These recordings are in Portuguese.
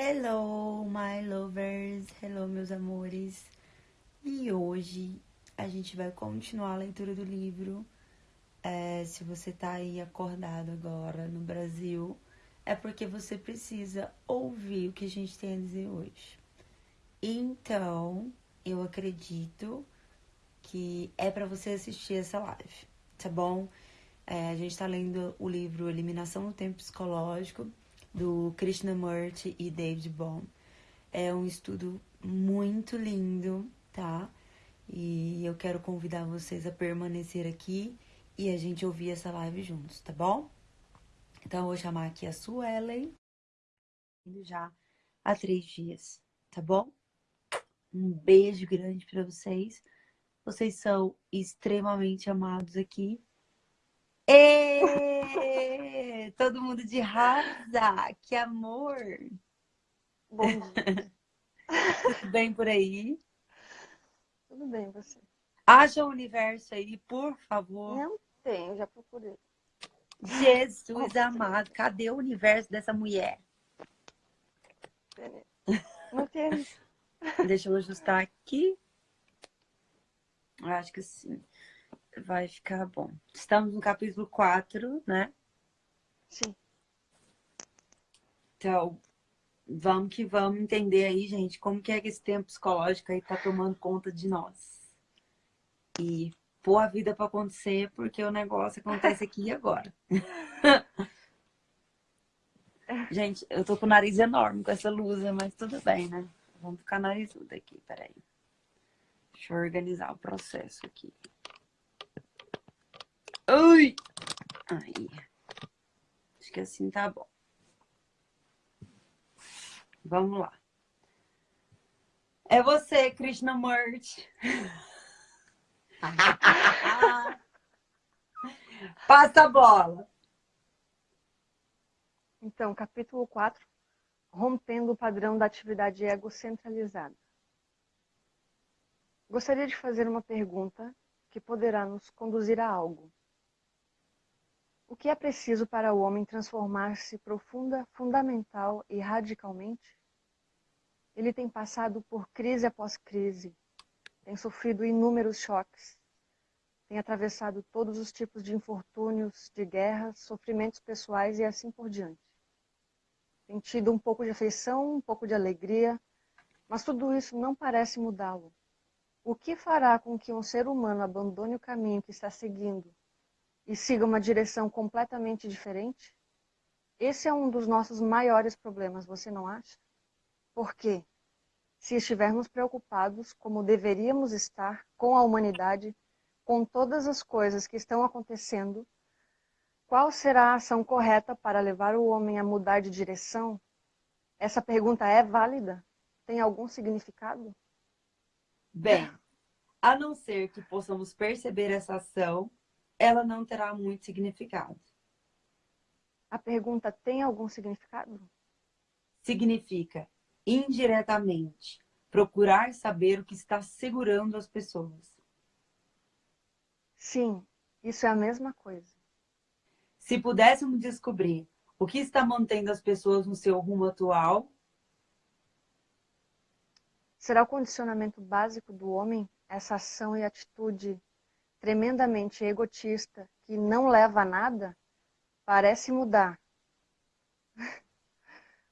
Hello, my lovers! Hello, meus amores! E hoje a gente vai continuar a leitura do livro. É, se você tá aí acordado agora no Brasil, é porque você precisa ouvir o que a gente tem a dizer hoje. Então, eu acredito que é para você assistir essa live, tá bom? É, a gente tá lendo o livro Eliminação do Tempo Psicológico do Krishnamurti e David Bohm. É um estudo muito lindo, tá? E eu quero convidar vocês a permanecer aqui e a gente ouvir essa live juntos, tá bom? Então eu vou chamar aqui a Suelen, já há três dias, tá bom? Um beijo grande para vocês. Vocês são extremamente amados aqui. E todo mundo de rasa, que amor! Bom dia. Tudo bem por aí? Tudo bem, você? Haja o universo aí, por favor. Não tem, já procurei. Jesus amado, cadê o universo dessa mulher? Não tem. Deixa eu ajustar aqui. Acho que sim. Vai ficar bom. Estamos no capítulo 4, né? Sim. Então, vamos que vamos entender aí, gente, como que é que esse tempo psicológico aí tá tomando conta de nós. E pôr a vida para acontecer, porque o negócio acontece aqui e agora. gente, eu tô com o nariz enorme com essa luz, mas tudo bem, né? Vamos ficar narizuda aqui, peraí. Deixa eu organizar o processo aqui. Aí. Acho que assim tá bom. Vamos lá. É você, Krishnamurti. Passa a bola. Então, capítulo 4, rompendo o padrão da atividade egocentralizada. Gostaria de fazer uma pergunta que poderá nos conduzir a algo. O que é preciso para o homem transformar-se profunda, fundamental e radicalmente? Ele tem passado por crise após crise, tem sofrido inúmeros choques, tem atravessado todos os tipos de infortúnios, de guerras, sofrimentos pessoais e assim por diante. Tem tido um pouco de afeição, um pouco de alegria, mas tudo isso não parece mudá-lo. O que fará com que um ser humano abandone o caminho que está seguindo e siga uma direção completamente diferente? Esse é um dos nossos maiores problemas, você não acha? Por quê? Se estivermos preocupados, como deveríamos estar, com a humanidade, com todas as coisas que estão acontecendo, qual será a ação correta para levar o homem a mudar de direção? Essa pergunta é válida? Tem algum significado? Bem, a não ser que possamos perceber essa ação ela não terá muito significado. A pergunta tem algum significado? Significa, indiretamente, procurar saber o que está segurando as pessoas. Sim, isso é a mesma coisa. Se pudéssemos descobrir o que está mantendo as pessoas no seu rumo atual... Será o condicionamento básico do homem essa ação e atitude tremendamente egotista, que não leva a nada, parece mudar.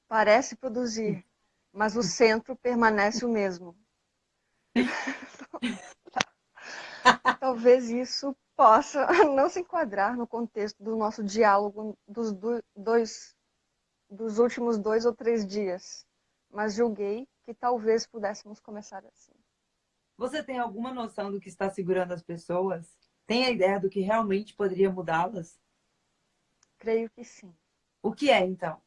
parece produzir, mas o centro permanece o mesmo. Talvez isso possa não se enquadrar no contexto do nosso diálogo dos, dois, dos últimos dois ou três dias, mas julguei que talvez pudéssemos começar assim. Você tem alguma noção do que está segurando as pessoas? Tem a ideia do que realmente poderia mudá-las? Creio que sim. O que é, então?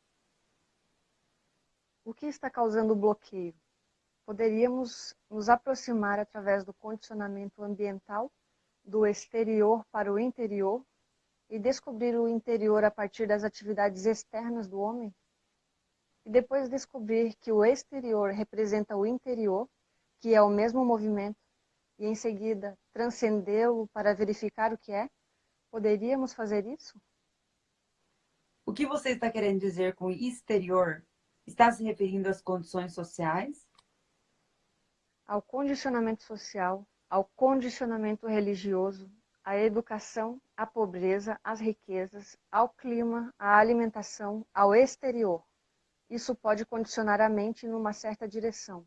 O que está causando o bloqueio? Poderíamos nos aproximar através do condicionamento ambiental, do exterior para o interior, e descobrir o interior a partir das atividades externas do homem? E depois descobrir que o exterior representa o interior que é o mesmo movimento, e em seguida transcendê-lo para verificar o que é? Poderíamos fazer isso? O que você está querendo dizer com exterior? Está se referindo às condições sociais? Ao condicionamento social, ao condicionamento religioso, à educação, à pobreza, às riquezas, ao clima, à alimentação, ao exterior. Isso pode condicionar a mente numa certa direção.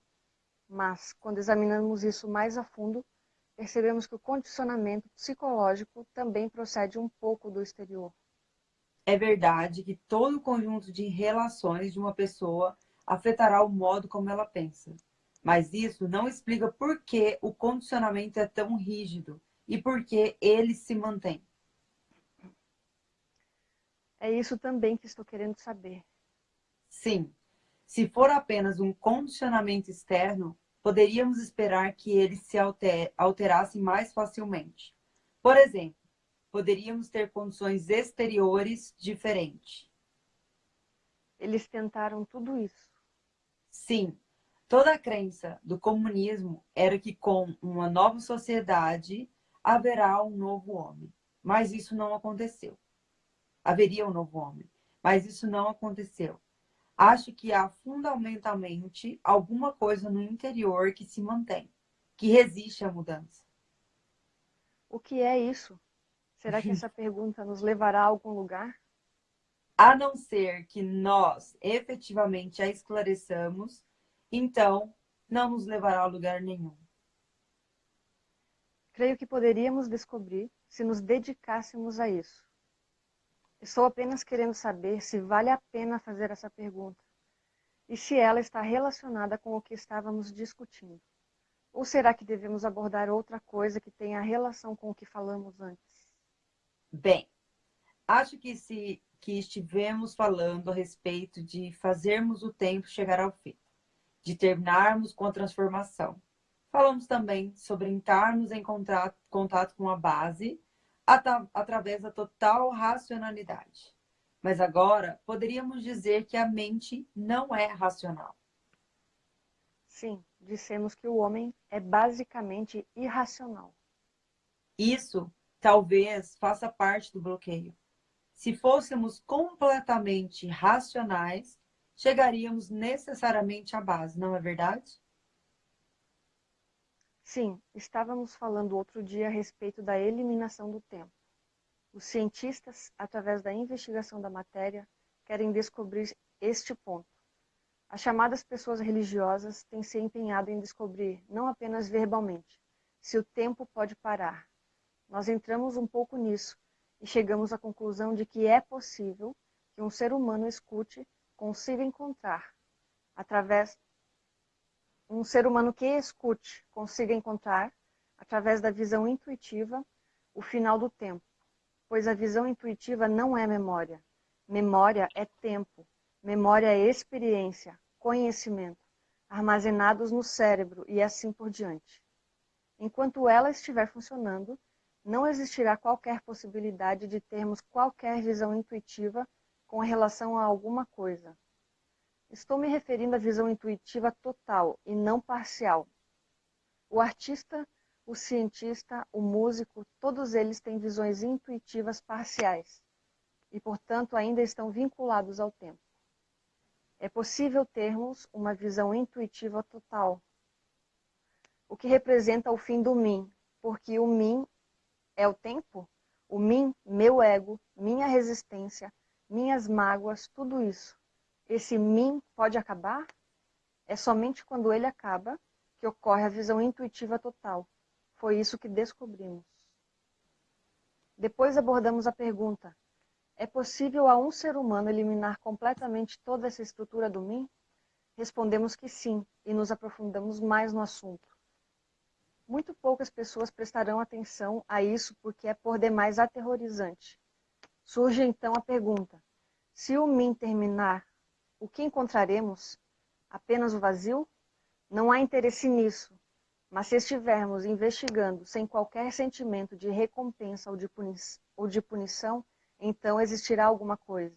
Mas, quando examinamos isso mais a fundo, percebemos que o condicionamento psicológico também procede um pouco do exterior. É verdade que todo o conjunto de relações de uma pessoa afetará o modo como ela pensa. Mas isso não explica por que o condicionamento é tão rígido e por que ele se mantém. É isso também que estou querendo saber. Sim. Se for apenas um condicionamento externo, poderíamos esperar que ele se alterasse mais facilmente. Por exemplo, poderíamos ter condições exteriores diferentes. Eles tentaram tudo isso. Sim, toda a crença do comunismo era que com uma nova sociedade haverá um novo homem. Mas isso não aconteceu. Haveria um novo homem. Mas isso não aconteceu. Acho que há fundamentalmente alguma coisa no interior que se mantém, que resiste à mudança. O que é isso? Será que essa pergunta nos levará a algum lugar? A não ser que nós efetivamente a esclareçamos, então não nos levará a lugar nenhum. Creio que poderíamos descobrir se nos dedicássemos a isso. Estou apenas querendo saber se vale a pena fazer essa pergunta e se ela está relacionada com o que estávamos discutindo. Ou será que devemos abordar outra coisa que tenha relação com o que falamos antes? Bem, acho que se que estivemos falando a respeito de fazermos o tempo chegar ao fim, de terminarmos com a transformação. Falamos também sobre entrarmos em contato, contato com a base através da total racionalidade. Mas agora poderíamos dizer que a mente não é racional. Sim, dissemos que o homem é basicamente irracional. Isso talvez faça parte do bloqueio. Se fôssemos completamente racionais, chegaríamos necessariamente à base, não é verdade? Sim, estávamos falando outro dia a respeito da eliminação do tempo. Os cientistas, através da investigação da matéria, querem descobrir este ponto. As chamadas pessoas religiosas têm se empenhado em descobrir, não apenas verbalmente, se o tempo pode parar, nós entramos um pouco nisso e chegamos à conclusão de que é possível que um ser humano escute, consiga encontrar, através um ser humano que escute, consiga encontrar, através da visão intuitiva, o final do tempo, pois a visão intuitiva não é memória. Memória é tempo, memória é experiência, conhecimento, armazenados no cérebro e assim por diante. Enquanto ela estiver funcionando, não existirá qualquer possibilidade de termos qualquer visão intuitiva com relação a alguma coisa. Estou me referindo à visão intuitiva total e não parcial. O artista, o cientista, o músico, todos eles têm visões intuitivas parciais e, portanto, ainda estão vinculados ao tempo. É possível termos uma visão intuitiva total, o que representa o fim do mim, porque o mim é o tempo, o mim, meu ego, minha resistência, minhas mágoas, tudo isso. Esse mim pode acabar? É somente quando ele acaba que ocorre a visão intuitiva total. Foi isso que descobrimos. Depois abordamos a pergunta: é possível a um ser humano eliminar completamente toda essa estrutura do mim? Respondemos que sim, e nos aprofundamos mais no assunto. Muito poucas pessoas prestarão atenção a isso porque é por demais aterrorizante. Surge então a pergunta: se o mim terminar, o que encontraremos? Apenas o vazio? Não há interesse nisso. Mas se estivermos investigando sem qualquer sentimento de recompensa ou de, ou de punição, então existirá alguma coisa.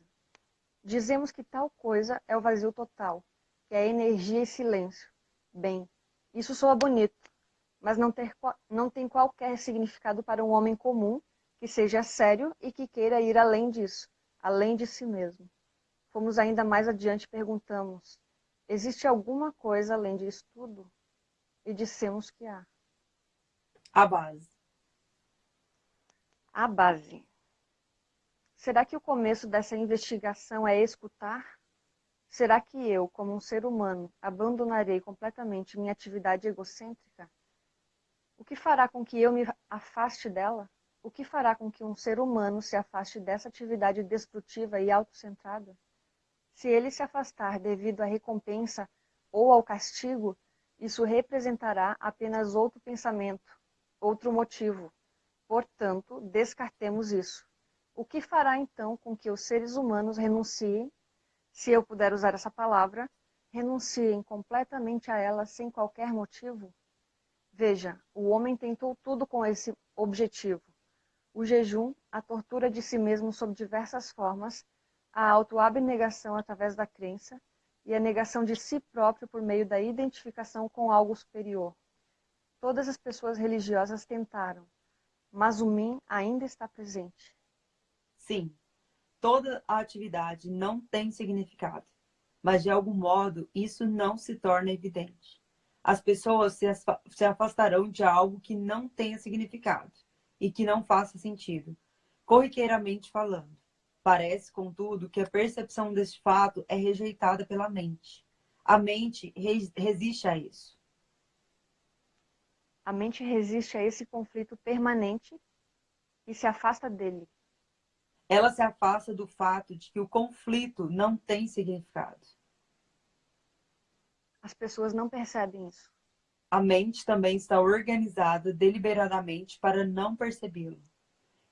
Dizemos que tal coisa é o vazio total, que é energia e silêncio. Bem, isso soa bonito, mas não, ter, não tem qualquer significado para um homem comum que seja sério e que queira ir além disso, além de si mesmo. Fomos ainda mais adiante e perguntamos: existe alguma coisa além disso tudo? E dissemos que há. A base. A base. Será que o começo dessa investigação é escutar? Será que eu, como um ser humano, abandonarei completamente minha atividade egocêntrica? O que fará com que eu me afaste dela? O que fará com que um ser humano se afaste dessa atividade destrutiva e autocentrada? Se ele se afastar devido à recompensa ou ao castigo, isso representará apenas outro pensamento, outro motivo. Portanto, descartemos isso. O que fará então com que os seres humanos renunciem, se eu puder usar essa palavra, renunciem completamente a ela sem qualquer motivo? Veja, o homem tentou tudo com esse objetivo. O jejum, a tortura de si mesmo sob diversas formas, a autoabnegação através da crença e a negação de si próprio por meio da identificação com algo superior. Todas as pessoas religiosas tentaram, mas o mim ainda está presente. Sim, toda a atividade não tem significado, mas de algum modo isso não se torna evidente as pessoas se afastarão de algo que não tenha significado e que não faça sentido, corriqueiramente falando. Parece, contudo, que a percepção deste fato é rejeitada pela mente. A mente resiste a isso. A mente resiste a esse conflito permanente e se afasta dele. Ela se afasta do fato de que o conflito não tem significado. As pessoas não percebem isso. A mente também está organizada deliberadamente para não percebê-lo.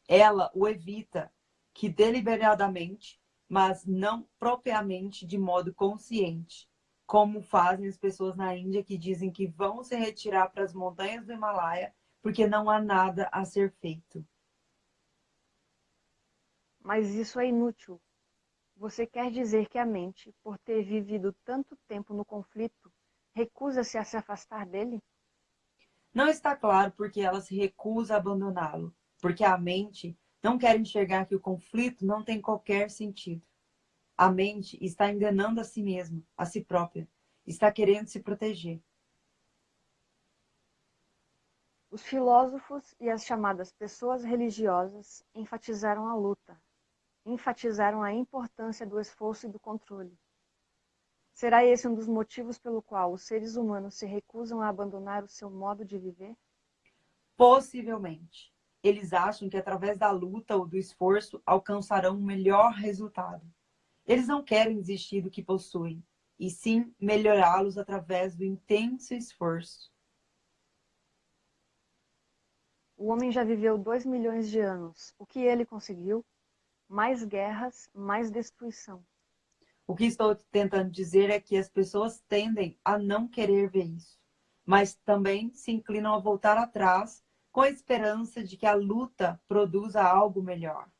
Ela o evita, que deliberadamente, mas não propriamente de modo consciente, como fazem as pessoas na Índia que dizem que vão se retirar para as montanhas do Himalaia porque não há nada a ser feito. Mas isso é inútil, você quer dizer que a mente, por ter vivido tanto tempo no conflito, recusa-se a se afastar dele? Não está claro porque ela se recusa a abandoná-lo, porque a mente não quer enxergar que o conflito não tem qualquer sentido. A mente está enganando a si mesma, a si própria, está querendo se proteger. Os filósofos e as chamadas pessoas religiosas enfatizaram a luta, enfatizaram a importância do esforço e do controle. Será esse um dos motivos pelo qual os seres humanos se recusam a abandonar o seu modo de viver? Possivelmente. Eles acham que através da luta ou do esforço alcançarão um melhor resultado. Eles não querem desistir do que possuem, e sim melhorá-los através do intenso esforço. O homem já viveu dois milhões de anos. O que ele conseguiu? mais guerras, mais destruição. O que estou tentando dizer é que as pessoas tendem a não querer ver isso, mas também se inclinam a voltar atrás com a esperança de que a luta produza algo melhor.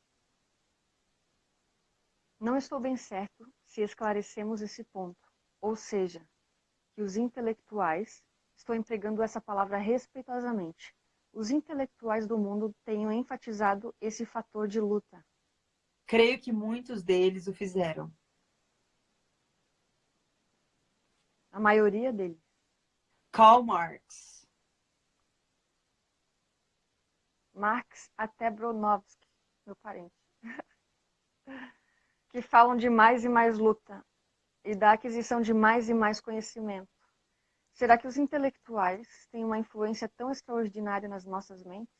Não estou bem certo se esclarecemos esse ponto, ou seja, que os intelectuais, estou empregando essa palavra respeitosamente, os intelectuais do mundo tenham enfatizado esse fator de luta, Creio que muitos deles o fizeram. A maioria deles. Karl Marx. Marx até Bronowski, meu parente. que falam de mais e mais luta e da aquisição de mais e mais conhecimento. Será que os intelectuais têm uma influência tão extraordinária nas nossas mentes?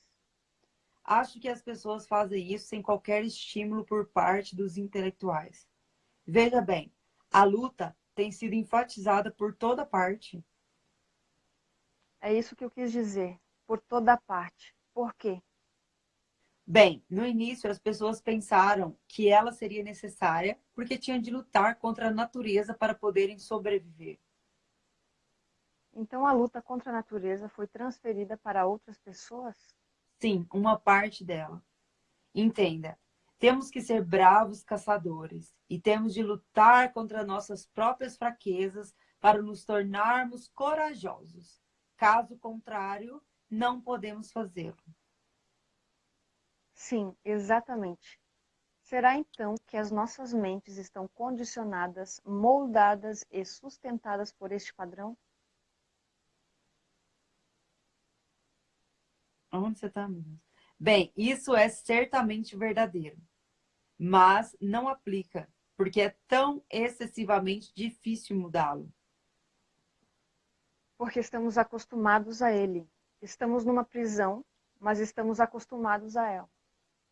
Acho que as pessoas fazem isso sem qualquer estímulo por parte dos intelectuais. Veja bem, a luta tem sido enfatizada por toda parte. É isso que eu quis dizer, por toda parte. Por quê? Bem, no início as pessoas pensaram que ela seria necessária porque tinham de lutar contra a natureza para poderem sobreviver. Então a luta contra a natureza foi transferida para outras pessoas? Sim, uma parte dela. Entenda, temos que ser bravos caçadores e temos de lutar contra nossas próprias fraquezas para nos tornarmos corajosos. Caso contrário, não podemos fazê-lo. Sim, exatamente. Será então que as nossas mentes estão condicionadas, moldadas e sustentadas por este padrão? Onde você está, Bem, isso é certamente verdadeiro, mas não aplica, porque é tão excessivamente difícil mudá-lo. Porque estamos acostumados a ele. Estamos numa prisão, mas estamos acostumados a ela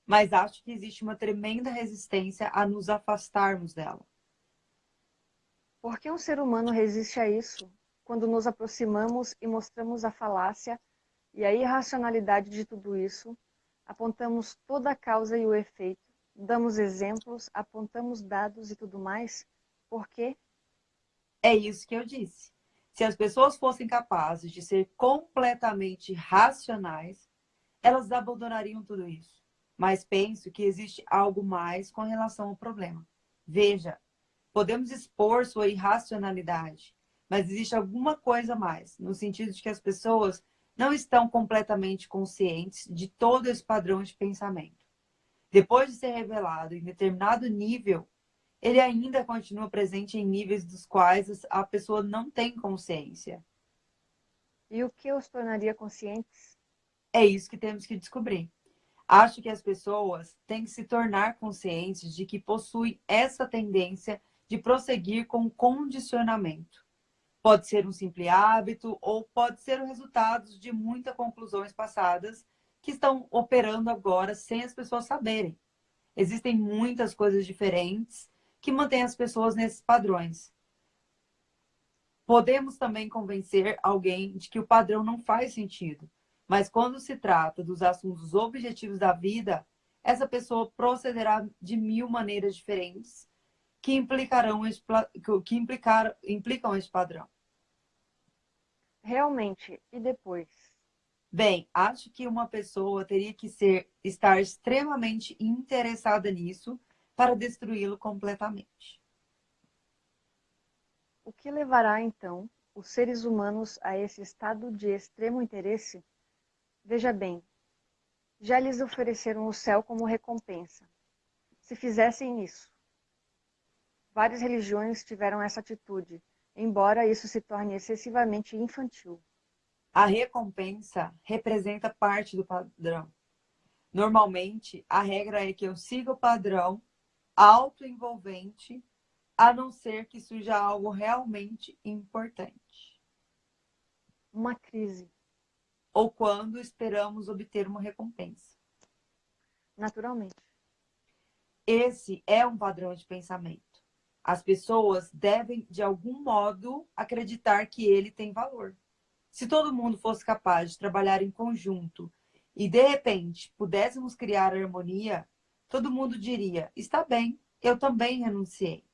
mas acho que existe uma tremenda resistência a nos afastarmos dela. Por que um ser humano resiste a isso? Quando nos aproximamos e mostramos a falácia e a irracionalidade de tudo isso, apontamos toda a causa e o efeito, damos exemplos, apontamos dados e tudo mais, por quê? É isso que eu disse. Se as pessoas fossem capazes de ser completamente racionais, elas abandonariam tudo isso mas penso que existe algo mais com relação ao problema. Veja, podemos expor sua irracionalidade, mas existe alguma coisa mais, no sentido de que as pessoas não estão completamente conscientes de todo esse padrão de pensamento. Depois de ser revelado em determinado nível, ele ainda continua presente em níveis dos quais a pessoa não tem consciência. E o que os tornaria conscientes? É isso que temos que descobrir. Acho que as pessoas têm que se tornar conscientes de que possuem essa tendência de prosseguir com condicionamento. Pode ser um simples hábito ou pode ser o resultado de muitas conclusões passadas que estão operando agora sem as pessoas saberem. Existem muitas coisas diferentes que mantêm as pessoas nesses padrões. Podemos também convencer alguém de que o padrão não faz sentido, mas quando se trata dos assuntos objetivos da vida, essa pessoa procederá de mil maneiras diferentes que implicarão esse, que implicar, implicam esse padrão. Realmente, e depois? Bem, acho que uma pessoa teria que ser, estar extremamente interessada nisso para destruí-lo completamente. O que levará, então, os seres humanos a esse estado de extremo interesse? Veja bem, já lhes ofereceram o céu como recompensa. Se fizessem isso. Várias religiões tiveram essa atitude, embora isso se torne excessivamente infantil. A recompensa representa parte do padrão. Normalmente, a regra é que eu siga o padrão autoenvolvente, a não ser que surja algo realmente importante. Uma crise ou quando esperamos obter uma recompensa. Naturalmente. Esse é um padrão de pensamento. As pessoas devem, de algum modo, acreditar que ele tem valor. Se todo mundo fosse capaz de trabalhar em conjunto e, de repente, pudéssemos criar harmonia, todo mundo diria: está bem, eu também renunciei.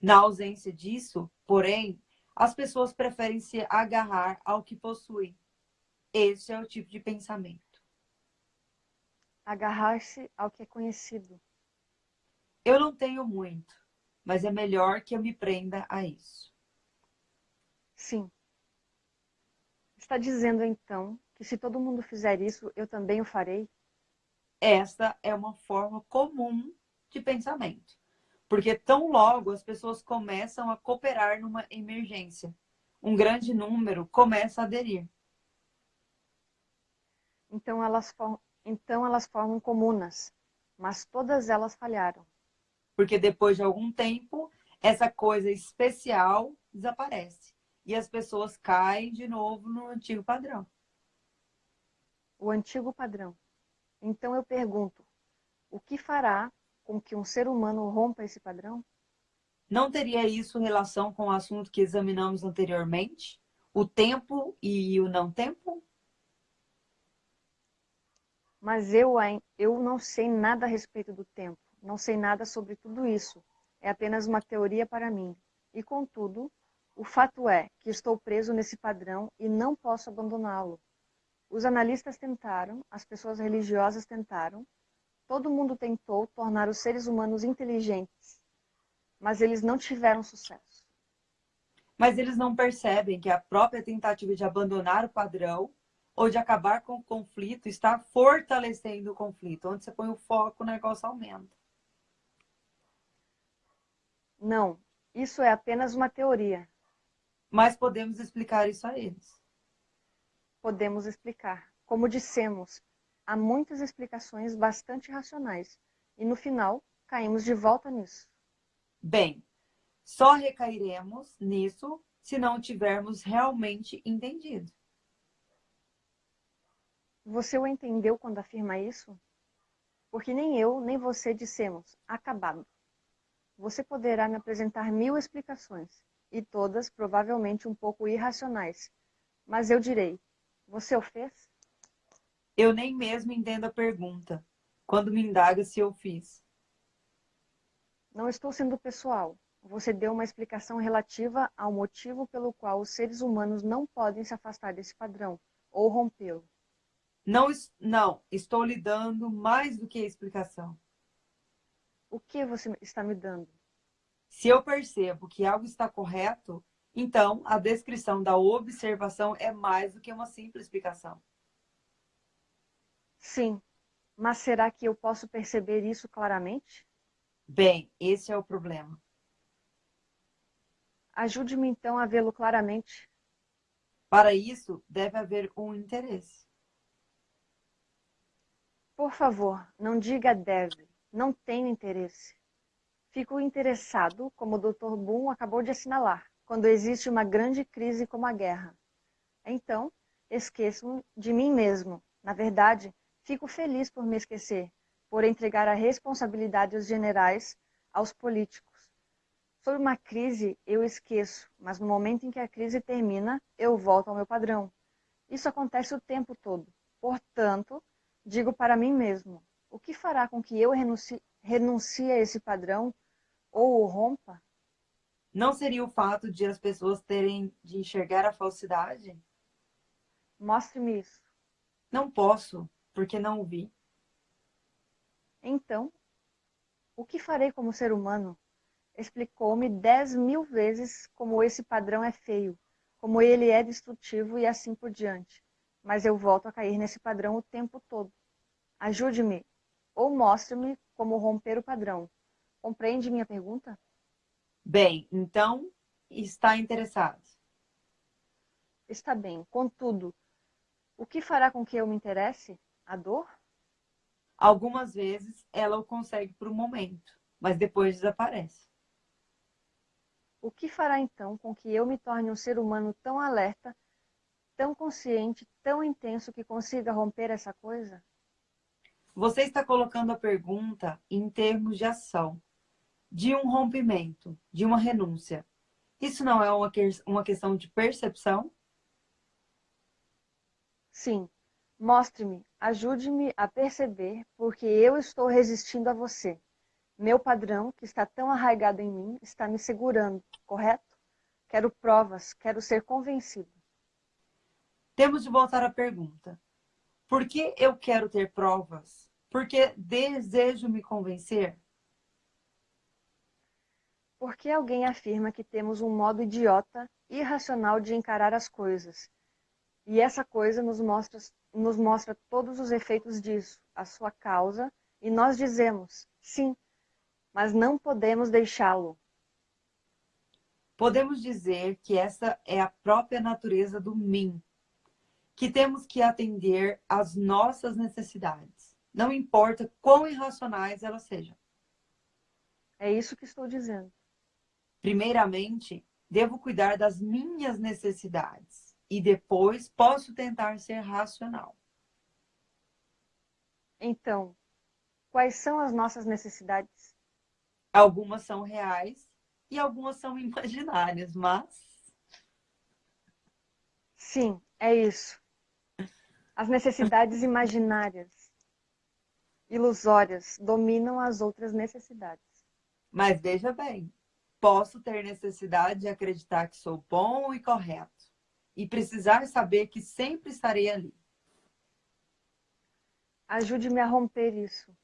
Na ausência disso, porém, as pessoas preferem se agarrar ao que possuem esse é o tipo de pensamento. Agarrar-se ao que é conhecido. Eu não tenho muito, mas é melhor que eu me prenda a isso. Sim. Está dizendo então que se todo mundo fizer isso, eu também o farei? Esta é uma forma comum de pensamento. Porque tão logo as pessoas começam a cooperar numa emergência, um grande número começa a aderir. Então elas, então elas formam comunas, mas todas elas falharam. Porque depois de algum tempo, essa coisa especial desaparece. E as pessoas caem de novo no antigo padrão. O antigo padrão. Então eu pergunto, o que fará com que um ser humano rompa esse padrão? Não teria isso relação com o assunto que examinamos anteriormente? O tempo e o não tempo? Mas eu, eu não sei nada a respeito do tempo, não sei nada sobre tudo isso. É apenas uma teoria para mim. E, contudo, o fato é que estou preso nesse padrão e não posso abandoná-lo. Os analistas tentaram, as pessoas religiosas tentaram, todo mundo tentou tornar os seres humanos inteligentes, mas eles não tiveram sucesso. Mas eles não percebem que a própria tentativa de abandonar o padrão ou de acabar com o conflito, está fortalecendo o conflito. Onde você põe o foco, o negócio aumenta. Não, isso é apenas uma teoria. Mas podemos explicar isso a eles. Podemos explicar. Como dissemos, há muitas explicações bastante racionais. E no final, caímos de volta nisso. Bem, só recairemos nisso se não tivermos realmente entendido. Você o entendeu quando afirma isso? Porque nem eu, nem você dissemos, acabado. Você poderá me apresentar mil explicações, e todas provavelmente um pouco irracionais. Mas eu direi, você o fez? Eu nem mesmo entendo a pergunta, quando me indaga se eu fiz. Não estou sendo pessoal. Você deu uma explicação relativa ao motivo pelo qual os seres humanos não podem se afastar desse padrão, ou rompê-lo. Não, não, estou lhe dando mais do que a explicação. O que você está me dando? Se eu percebo que algo está correto, então a descrição da observação é mais do que uma simples explicação. Sim, mas será que eu posso perceber isso claramente? Bem, esse é o problema. Ajude-me então a vê-lo claramente. Para isso, deve haver um interesse. Por favor, não diga deve. Não tenho interesse. Fico interessado, como o Dr. Boone acabou de assinalar, quando existe uma grande crise como a guerra. Então, esqueço de mim mesmo. Na verdade, fico feliz por me esquecer, por entregar a responsabilidade aos generais, aos políticos. Sobre uma crise, eu esqueço, mas no momento em que a crise termina, eu volto ao meu padrão. Isso acontece o tempo todo. Portanto, digo para mim mesmo, o que fará com que eu renuncie, renuncie a esse padrão ou o rompa? Não seria o fato de as pessoas terem de enxergar a falsidade? Mostre-me isso. Não posso, porque não o vi. Então, o que farei como ser humano? Explicou-me dez mil vezes como esse padrão é feio, como ele é destrutivo e assim por diante. Mas eu volto a cair nesse padrão o tempo todo. Ajude-me ou mostre-me como romper o padrão. Compreende minha pergunta? Bem, então está interessado. Está bem. Contudo, o que fará com que eu me interesse? A dor? Algumas vezes ela o consegue por um momento, mas depois desaparece. O que fará então com que eu me torne um ser humano tão alerta, tão consciente, tão intenso que consiga romper essa coisa? Você está colocando a pergunta em termos de ação, de um rompimento, de uma renúncia. Isso não é uma, que uma questão de percepção? Sim. Mostre-me, ajude-me a perceber porque eu estou resistindo a você. Meu padrão, que está tão arraigado em mim, está me segurando, correto? Quero provas, quero ser convencido. Temos de voltar à pergunta. Por que eu quero ter provas? Porque desejo me convencer? Porque alguém afirma que temos um modo idiota, irracional de encarar as coisas. E essa coisa nos mostra nos mostra todos os efeitos disso, a sua causa, e nós dizemos, sim, mas não podemos deixá-lo. Podemos dizer que essa é a própria natureza do mim, que temos que atender às nossas necessidades, não importa quão irracionais elas sejam. É isso que estou dizendo. Primeiramente, devo cuidar das minhas necessidades e depois posso tentar ser racional. Então, quais são as nossas necessidades? Algumas são reais e algumas são imaginárias, mas... Sim, é isso. As necessidades imaginárias, ilusórias, dominam as outras necessidades. Mas veja bem, posso ter necessidade de acreditar que sou bom e correto e precisar saber que sempre estarei ali. Ajude-me a romper isso.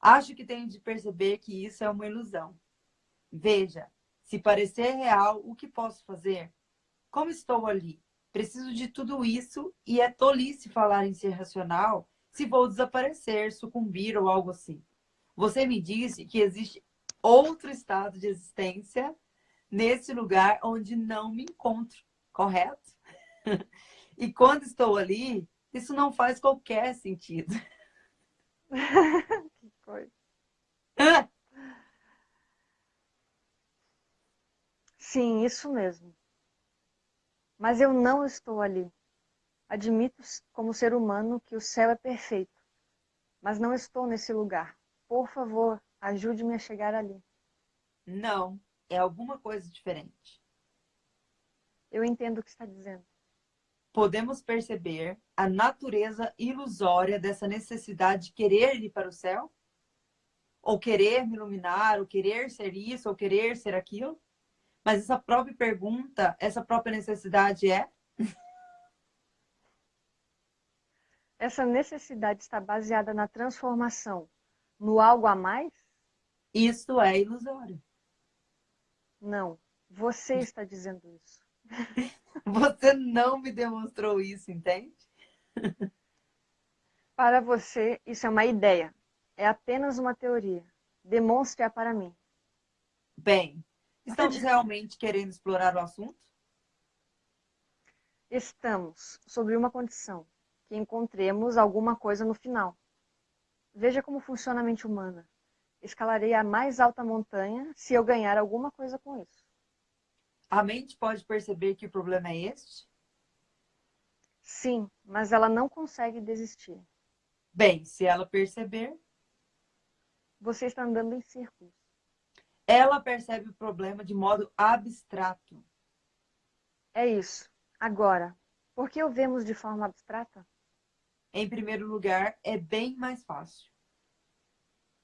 Acho que tenho de perceber que isso é uma ilusão. Veja, se parecer real, o que posso fazer? Como estou ali? Preciso de tudo isso e é tolice falar em ser racional se vou desaparecer, sucumbir ou algo assim. Você me disse que existe outro estado de existência nesse lugar onde não me encontro, correto? E quando estou ali, isso não faz qualquer sentido. que coisa. Sim, isso mesmo. Mas eu não estou ali. Admito como ser humano que o céu é perfeito, mas não estou nesse lugar. Por favor, ajude-me a chegar ali. Não, é alguma coisa diferente. Eu entendo o que está dizendo. Podemos perceber a natureza ilusória dessa necessidade de querer ir para o céu? Ou querer me iluminar, ou querer ser isso, ou querer ser aquilo? Mas essa própria pergunta, essa própria necessidade é? Essa necessidade está baseada na transformação, no algo a mais? Isso é ilusório. Não, você está dizendo isso. Você não me demonstrou isso, entende? Para você, isso é uma ideia. É apenas uma teoria. Demonstre-a para mim. Bem, estamos realmente querendo explorar o assunto? Estamos, sobre uma condição, que encontremos alguma coisa no final. Veja como funciona a mente humana. Escalarei a mais alta montanha se eu ganhar alguma coisa com isso. A mente pode perceber que o problema é este? Sim, mas ela não consegue desistir. Bem, se ela perceber. Você está andando em círculos. Ela percebe o problema de modo abstrato. É isso. Agora, por que o vemos de forma abstrata? Em primeiro lugar, é bem mais fácil.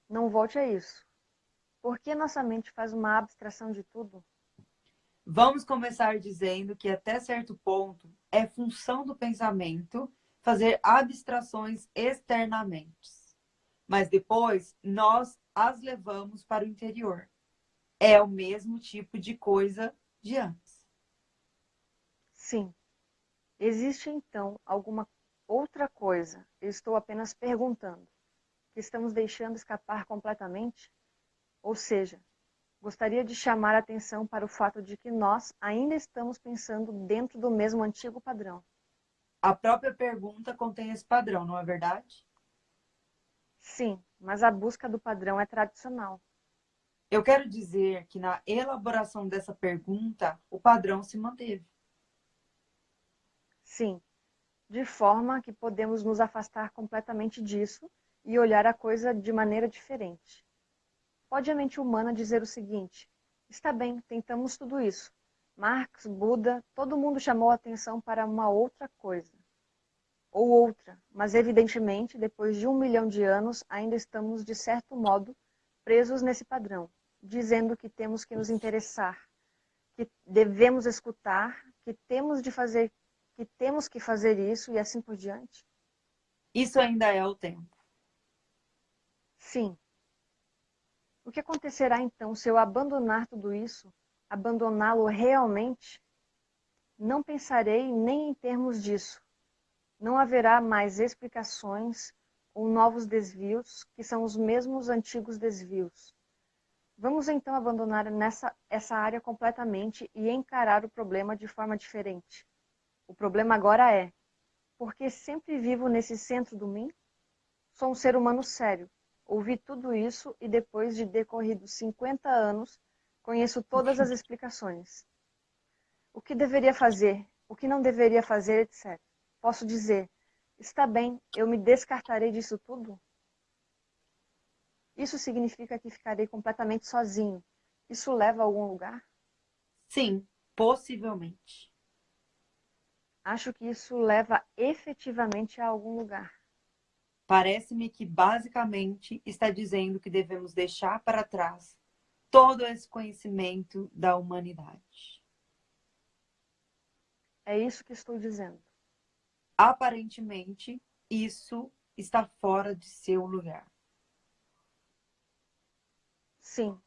Não volte a isso. Por que nossa mente faz uma abstração de tudo? Vamos começar dizendo que até certo ponto é função do pensamento fazer abstrações externamente. Mas depois nós as levamos para o interior. É o mesmo tipo de coisa de antes. Sim. Existe então alguma outra coisa? Eu estou apenas perguntando. Que estamos deixando escapar completamente? Ou seja, Gostaria de chamar a atenção para o fato de que nós ainda estamos pensando dentro do mesmo antigo padrão. A própria pergunta contém esse padrão, não é verdade? Sim, mas a busca do padrão é tradicional. Eu quero dizer que na elaboração dessa pergunta, o padrão se manteve. Sim, de forma que podemos nos afastar completamente disso e olhar a coisa de maneira diferente. Pode a mente humana dizer o seguinte: está bem, tentamos tudo isso. Marx, Buda, todo mundo chamou a atenção para uma outra coisa. Ou outra, mas evidentemente, depois de um milhão de anos, ainda estamos, de certo modo, presos nesse padrão, dizendo que temos que nos interessar, que devemos escutar, que temos de fazer, que temos que fazer isso e assim por diante. Isso ainda é o tempo. Sim, o que acontecerá então se eu abandonar tudo isso, abandoná-lo realmente? Não pensarei nem em termos disso. Não haverá mais explicações ou novos desvios, que são os mesmos antigos desvios. Vamos então abandonar nessa, essa área completamente e encarar o problema de forma diferente. O problema agora é: por que sempre vivo nesse centro do mim? Sou um ser humano sério, Ouvi tudo isso e depois de decorridos 50 anos, conheço todas as explicações. O que deveria fazer, o que não deveria fazer, etc. Posso dizer, está bem, eu me descartarei disso tudo? Isso significa que ficarei completamente sozinho. Isso leva a algum lugar? Sim, possivelmente. Acho que isso leva efetivamente a algum lugar. Parece-me que basicamente está dizendo que devemos deixar para trás todo esse conhecimento da humanidade. É isso que estou dizendo. Aparentemente, isso está fora de seu lugar. Sim.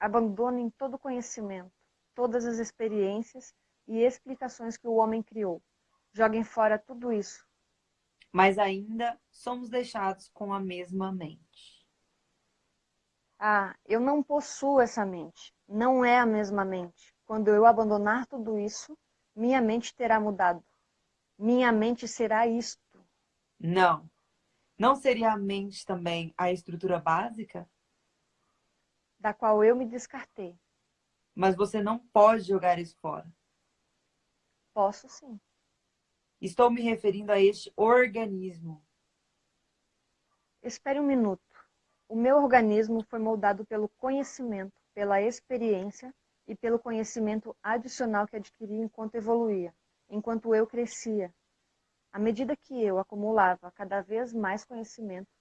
Abandonem todo o conhecimento, todas as experiências e explicações que o homem criou. Joguem fora tudo isso mas ainda somos deixados com a mesma mente. Ah, eu não possuo essa mente. Não é a mesma mente. Quando eu abandonar tudo isso, minha mente terá mudado. Minha mente será isto. Não. Não seria a mente também a estrutura básica? Da qual eu me descartei. Mas você não pode jogar isso fora. Posso sim. Estou me referindo a este organismo. Espere um minuto. O meu organismo foi moldado pelo conhecimento, pela experiência e pelo conhecimento adicional que adquiri enquanto evoluía, enquanto eu crescia. À medida que eu acumulava cada vez mais conhecimento,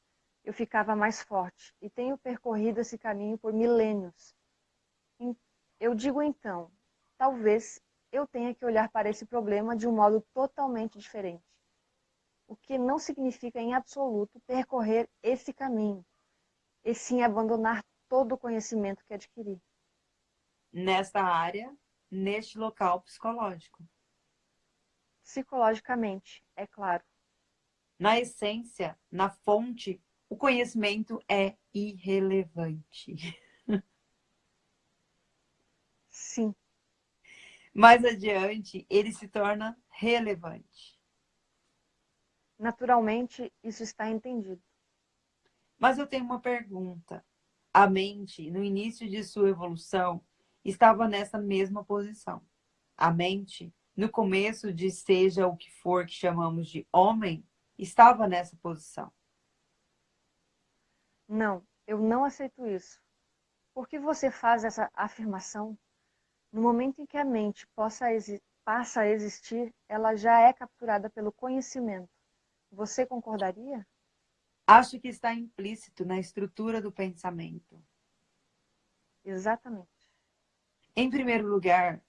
eu ficava mais forte e tenho percorrido esse caminho por milênios. Eu digo então, talvez eu tenha que olhar para esse problema de um modo totalmente diferente. O que não significa em absoluto percorrer esse caminho, e sim abandonar todo o conhecimento que adquiri. Nesta área, neste local psicológico. Psicologicamente, é claro. Na essência, na fonte, o conhecimento é irrelevante. Sim. Mais adiante, ele se torna relevante. Naturalmente, isso está entendido. Mas eu tenho uma pergunta. A mente, no início de sua evolução, estava nessa mesma posição. A mente, no começo de seja o que for que chamamos de homem, estava nessa posição. Não, eu não aceito isso. Por que você faz essa afirmação? No momento em que a mente possa passa a existir, ela já é capturada pelo conhecimento. Você concordaria? Acho que está implícito na estrutura do pensamento. Exatamente. Em primeiro lugar,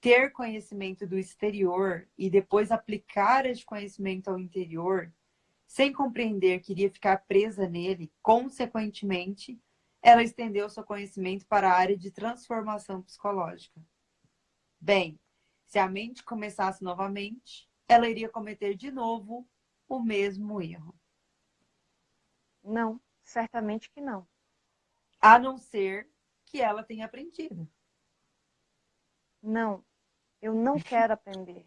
ter conhecimento do exterior e depois aplicar esse conhecimento ao interior, sem compreender que iria ficar presa nele, consequentemente, ela estendeu seu conhecimento para a área de transformação psicológica. Bem, se a mente começasse novamente, ela iria cometer de novo o mesmo erro. Não, certamente que não. A não ser que ela tenha aprendido. Não, eu não quero aprender.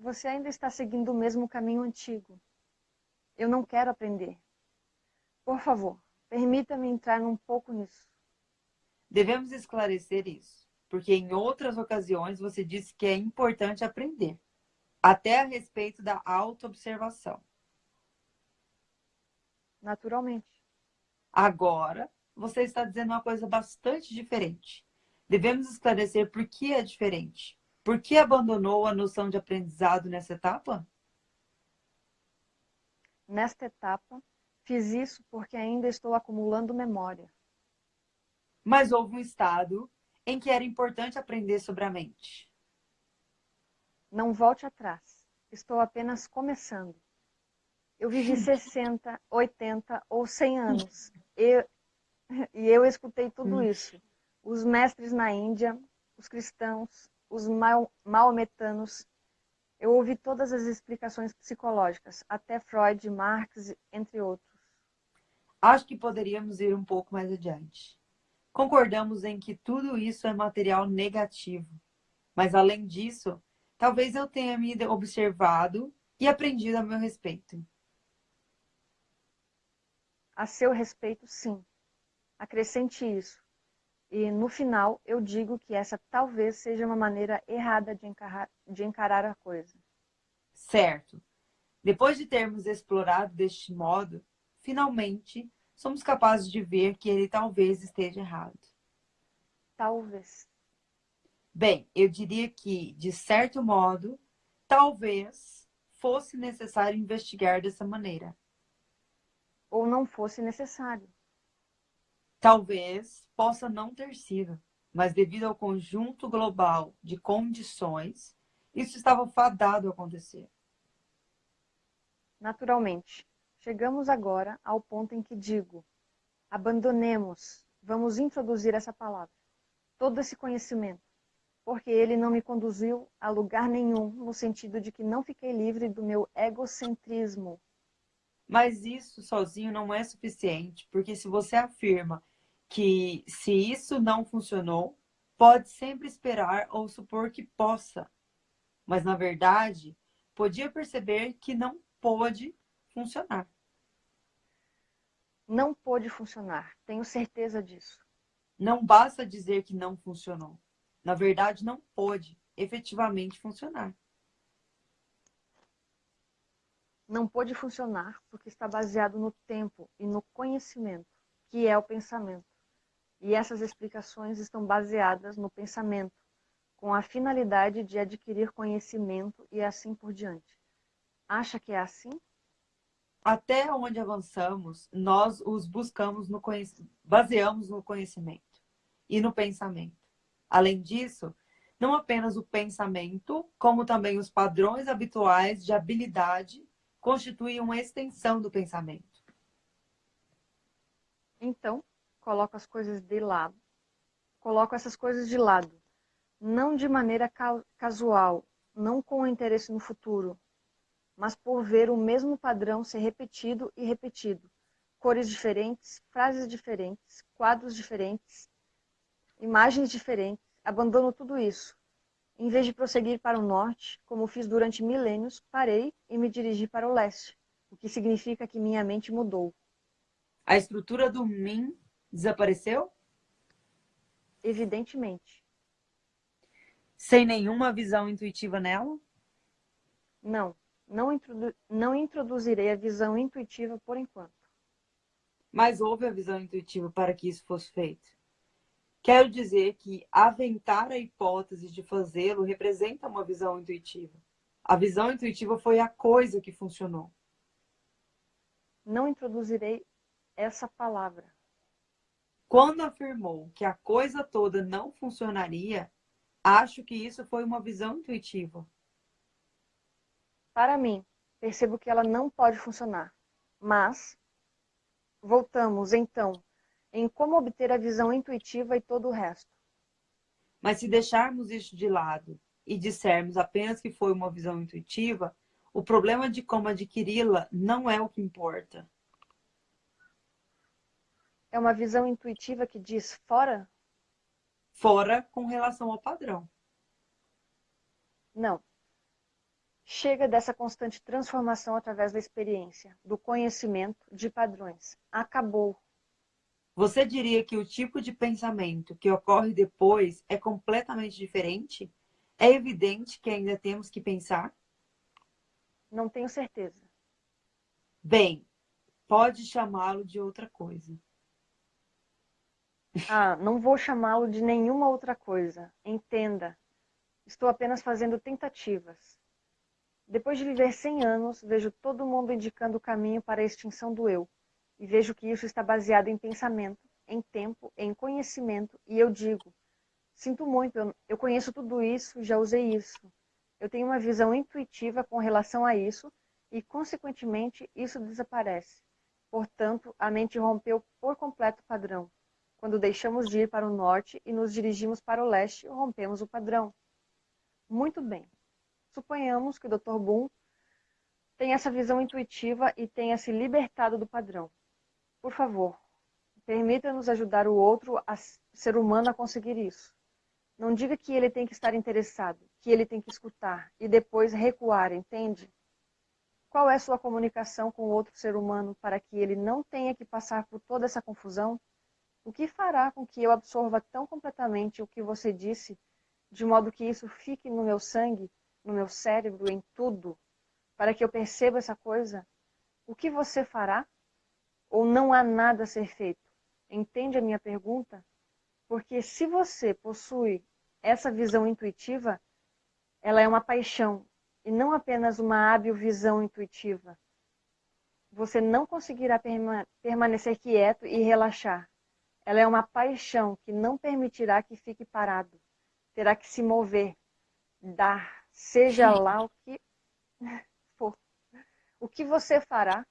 Você ainda está seguindo o mesmo caminho antigo. Eu não quero aprender. Por favor, permita-me entrar um pouco nisso. Devemos esclarecer isso, porque em outras ocasiões você disse que é importante aprender, até a respeito da autoobservação naturalmente. Agora, você está dizendo uma coisa bastante diferente. Devemos esclarecer por que é diferente. Por que abandonou a noção de aprendizado nessa etapa? Nesta etapa, fiz isso porque ainda estou acumulando memória. Mas houve um estado em que era importante aprender sobre a mente. Não volte atrás. Estou apenas começando. Eu vivi 60, 80 ou 100 anos. Eu, e eu escutei tudo isso. Os mestres na Índia, os cristãos, os maometanos. Eu ouvi todas as explicações psicológicas, até Freud, Marx, entre outros. Acho que poderíamos ir um pouco mais adiante. Concordamos em que tudo isso é material negativo. Mas, além disso, talvez eu tenha me observado e aprendido a meu respeito. A seu respeito, sim. Acrescente isso. E no final, eu digo que essa talvez seja uma maneira errada de encarar, de encarar a coisa. Certo. Depois de termos explorado deste modo, finalmente somos capazes de ver que ele talvez esteja errado. Talvez. Bem, eu diria que, de certo modo, talvez fosse necessário investigar dessa maneira ou não fosse necessário. Talvez possa não ter sido, mas devido ao conjunto global de condições, isso estava fadado a acontecer. Naturalmente, chegamos agora ao ponto em que digo: abandonemos, vamos introduzir essa palavra, todo esse conhecimento, porque ele não me conduziu a lugar nenhum, no sentido de que não fiquei livre do meu egocentrismo Mas isso sozinho não é suficiente, porque se você afirma que se isso não funcionou, pode sempre esperar ou supor que possa. Mas na verdade, podia perceber que não pôde funcionar. Não pôde funcionar, tenho certeza disso. Não basta dizer que não funcionou. Na verdade, não pôde efetivamente funcionar. não pôde funcionar porque está baseado no tempo e no conhecimento, que é o pensamento. E essas explicações estão baseadas no pensamento, com a finalidade de adquirir conhecimento e assim por diante. Acha que é assim? Até onde avançamos, nós os buscamos no baseamos no conhecimento e no pensamento. Além disso, não apenas o pensamento, como também os padrões habituais de habilidade constituem uma extensão do pensamento. Então, coloco as coisas de lado. Coloco essas coisas de lado, não de maneira casual, não com interesse no futuro, mas por ver o mesmo padrão ser repetido e repetido. Cores diferentes, frases diferentes, quadros diferentes, imagens diferentes. Abandono tudo isso em vez de prosseguir para o norte, como fiz durante milênios, parei e me dirigi para o leste, o que significa que minha mente mudou. A estrutura do mim desapareceu? Evidentemente. Sem nenhuma visão intuitiva nela? Não, não, introdu não introduzirei a visão intuitiva por enquanto. Mas houve a visão intuitiva para que isso fosse feito. Quero dizer que aventar a hipótese de fazê-lo representa uma visão intuitiva. A visão intuitiva foi a coisa que funcionou. Não introduzirei essa palavra. Quando afirmou que a coisa toda não funcionaria, acho que isso foi uma visão intuitiva. Para mim, percebo que ela não pode funcionar. Mas, voltamos então em como obter a visão intuitiva e todo o resto. Mas se deixarmos isso de lado e dissermos apenas que foi uma visão intuitiva, o problema de como adquiri-la não é o que importa. É uma visão intuitiva que diz fora? Fora com relação ao padrão. Não. Chega dessa constante transformação através da experiência, do conhecimento de padrões. Acabou. Você diria que o tipo de pensamento que ocorre depois é completamente diferente? É evidente que ainda temos que pensar? Não tenho certeza. Bem, pode chamá-lo de outra coisa. Ah, não vou chamá-lo de nenhuma outra coisa. Entenda. Estou apenas fazendo tentativas. Depois de viver 100 anos, vejo todo mundo indicando o caminho para a extinção do eu e vejo que isso está baseado em pensamento, em tempo, em conhecimento, e eu digo, sinto muito, eu, eu conheço tudo isso, já usei isso. Eu tenho uma visão intuitiva com relação a isso e, consequentemente, isso desaparece. Portanto, a mente rompeu por completo o padrão. Quando deixamos de ir para o norte e nos dirigimos para o leste, rompemos o padrão. Muito bem. Suponhamos que o Dr. Boom tem essa visão intuitiva e tenha se libertado do padrão. Por favor, permita-nos ajudar o outro a ser humano a conseguir isso. Não diga que ele tem que estar interessado, que ele tem que escutar e depois recuar, entende? Qual é sua comunicação com o outro ser humano para que ele não tenha que passar por toda essa confusão? O que fará com que eu absorva tão completamente o que você disse, de modo que isso fique no meu sangue, no meu cérebro, em tudo, para que eu perceba essa coisa? O que você fará? ou não há nada a ser feito? Entende a minha pergunta? Porque se você possui essa visão intuitiva, ela é uma paixão e não apenas uma hábil visão intuitiva. Você não conseguirá perma permanecer quieto e relaxar. Ela é uma paixão que não permitirá que fique parado. Terá que se mover, dar, seja lá o que for. O que você fará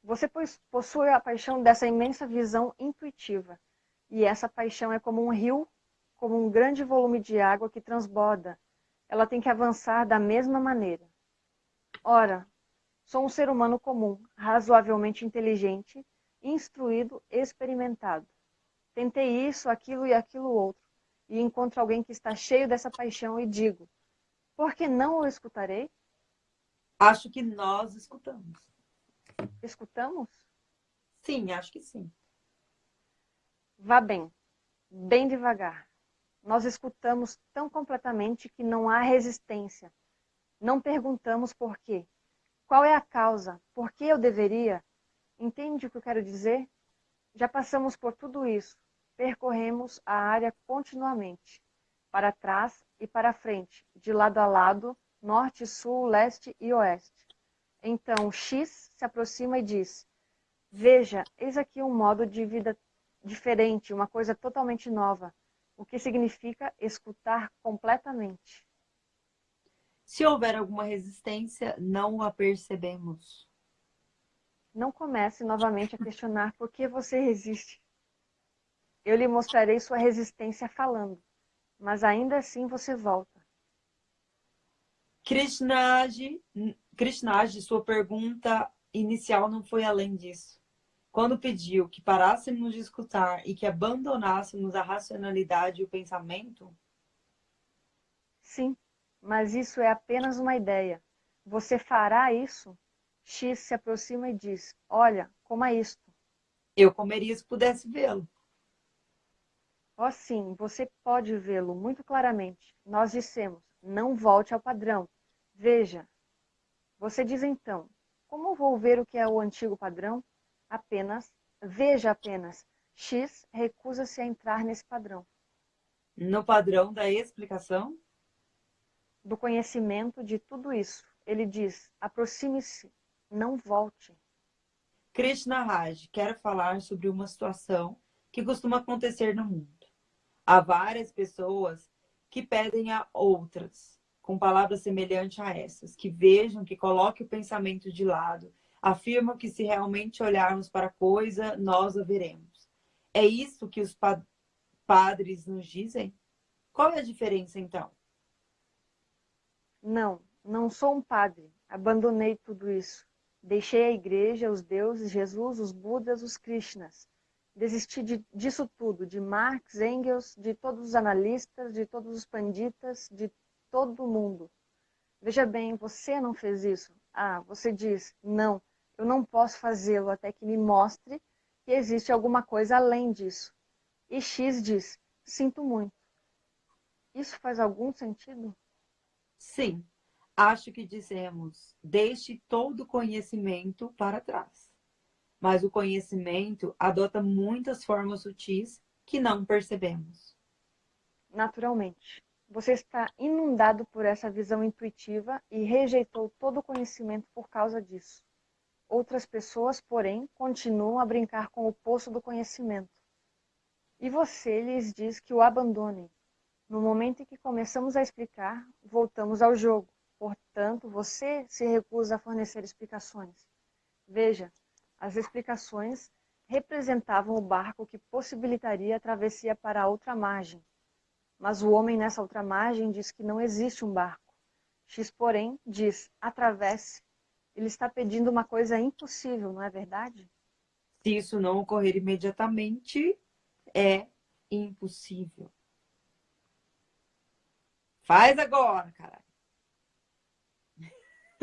você possui a paixão dessa imensa visão intuitiva. E essa paixão é como um rio, como um grande volume de água que transborda. Ela tem que avançar da mesma maneira. Ora, Sou um ser humano comum, razoavelmente inteligente, instruído, experimentado. Tentei isso, aquilo e aquilo outro, e encontro alguém que está cheio dessa paixão e digo: por que não o escutarei? Acho que nós escutamos. Escutamos? Sim, acho que sim. Vá bem, bem devagar. Nós escutamos tão completamente que não há resistência. Não perguntamos por quê. Qual é a causa? Por que eu deveria? Entende o que eu quero dizer? Já passamos por tudo isso. Percorremos a área continuamente, para trás e para frente, de lado a lado, norte, sul, leste e oeste. Então X se aproxima e diz: Veja, eis aqui um modo de vida diferente, uma coisa totalmente nova, o que significa escutar completamente. Se houver alguma resistência, não a percebemos. Não comece novamente a questionar por que você resiste. Eu lhe mostrarei sua resistência falando, mas ainda assim você volta. Krishnaji, Krishnaji, sua pergunta inicial não foi além disso. Quando pediu que parássemos de escutar e que abandonássemos a racionalidade e o pensamento? Sim, mas isso é apenas uma ideia. Você fará isso? X se aproxima e diz: Olha, coma isto. Eu comeria se pudesse vê-lo. Oh, sim, você pode vê-lo muito claramente. Nós dissemos: não volte ao padrão. Veja. Você diz então: como vou ver o que é o antigo padrão? Apenas, veja apenas. X recusa-se a entrar nesse padrão. No padrão da explicação? Do conhecimento de tudo isso. Ele diz: aproxime-se não volte. Krishna Raj, quero falar sobre uma situação que costuma acontecer no mundo. Há várias pessoas que pedem a outras, com palavras semelhantes a essas, que vejam, que coloquem o pensamento de lado, afirmam que se realmente olharmos para a coisa, nós a veremos. É isso que os pa padres nos dizem? Qual é a diferença, então? Não, não sou um padre. Abandonei tudo isso. Deixei a igreja, os deuses, Jesus, os Budas, os Krishnas. Desisti de, disso tudo, de Marx, Engels, de todos os analistas, de todos os panditas, de todo mundo. Veja bem, você não fez isso. Ah, você diz, não, eu não posso fazê-lo até que me mostre que existe alguma coisa além disso. E X diz, sinto muito. Isso faz algum sentido? Sim, acho que dizemos, deixe todo conhecimento para trás. Mas o conhecimento adota muitas formas sutis que não percebemos. Naturalmente. Você está inundado por essa visão intuitiva e rejeitou todo o conhecimento por causa disso. Outras pessoas, porém, continuam a brincar com o poço do conhecimento. E você lhes diz que o abandonem. No momento em que começamos a explicar, voltamos ao jogo. Portanto, você se recusa a fornecer explicações. Veja, as explicações representavam o barco que possibilitaria a travessia para a outra margem. Mas o homem nessa outra margem diz que não existe um barco. X, porém, diz: atravesse. Ele está pedindo uma coisa impossível, não é verdade? Se isso não ocorrer imediatamente, é impossível. Faz agora, caralho.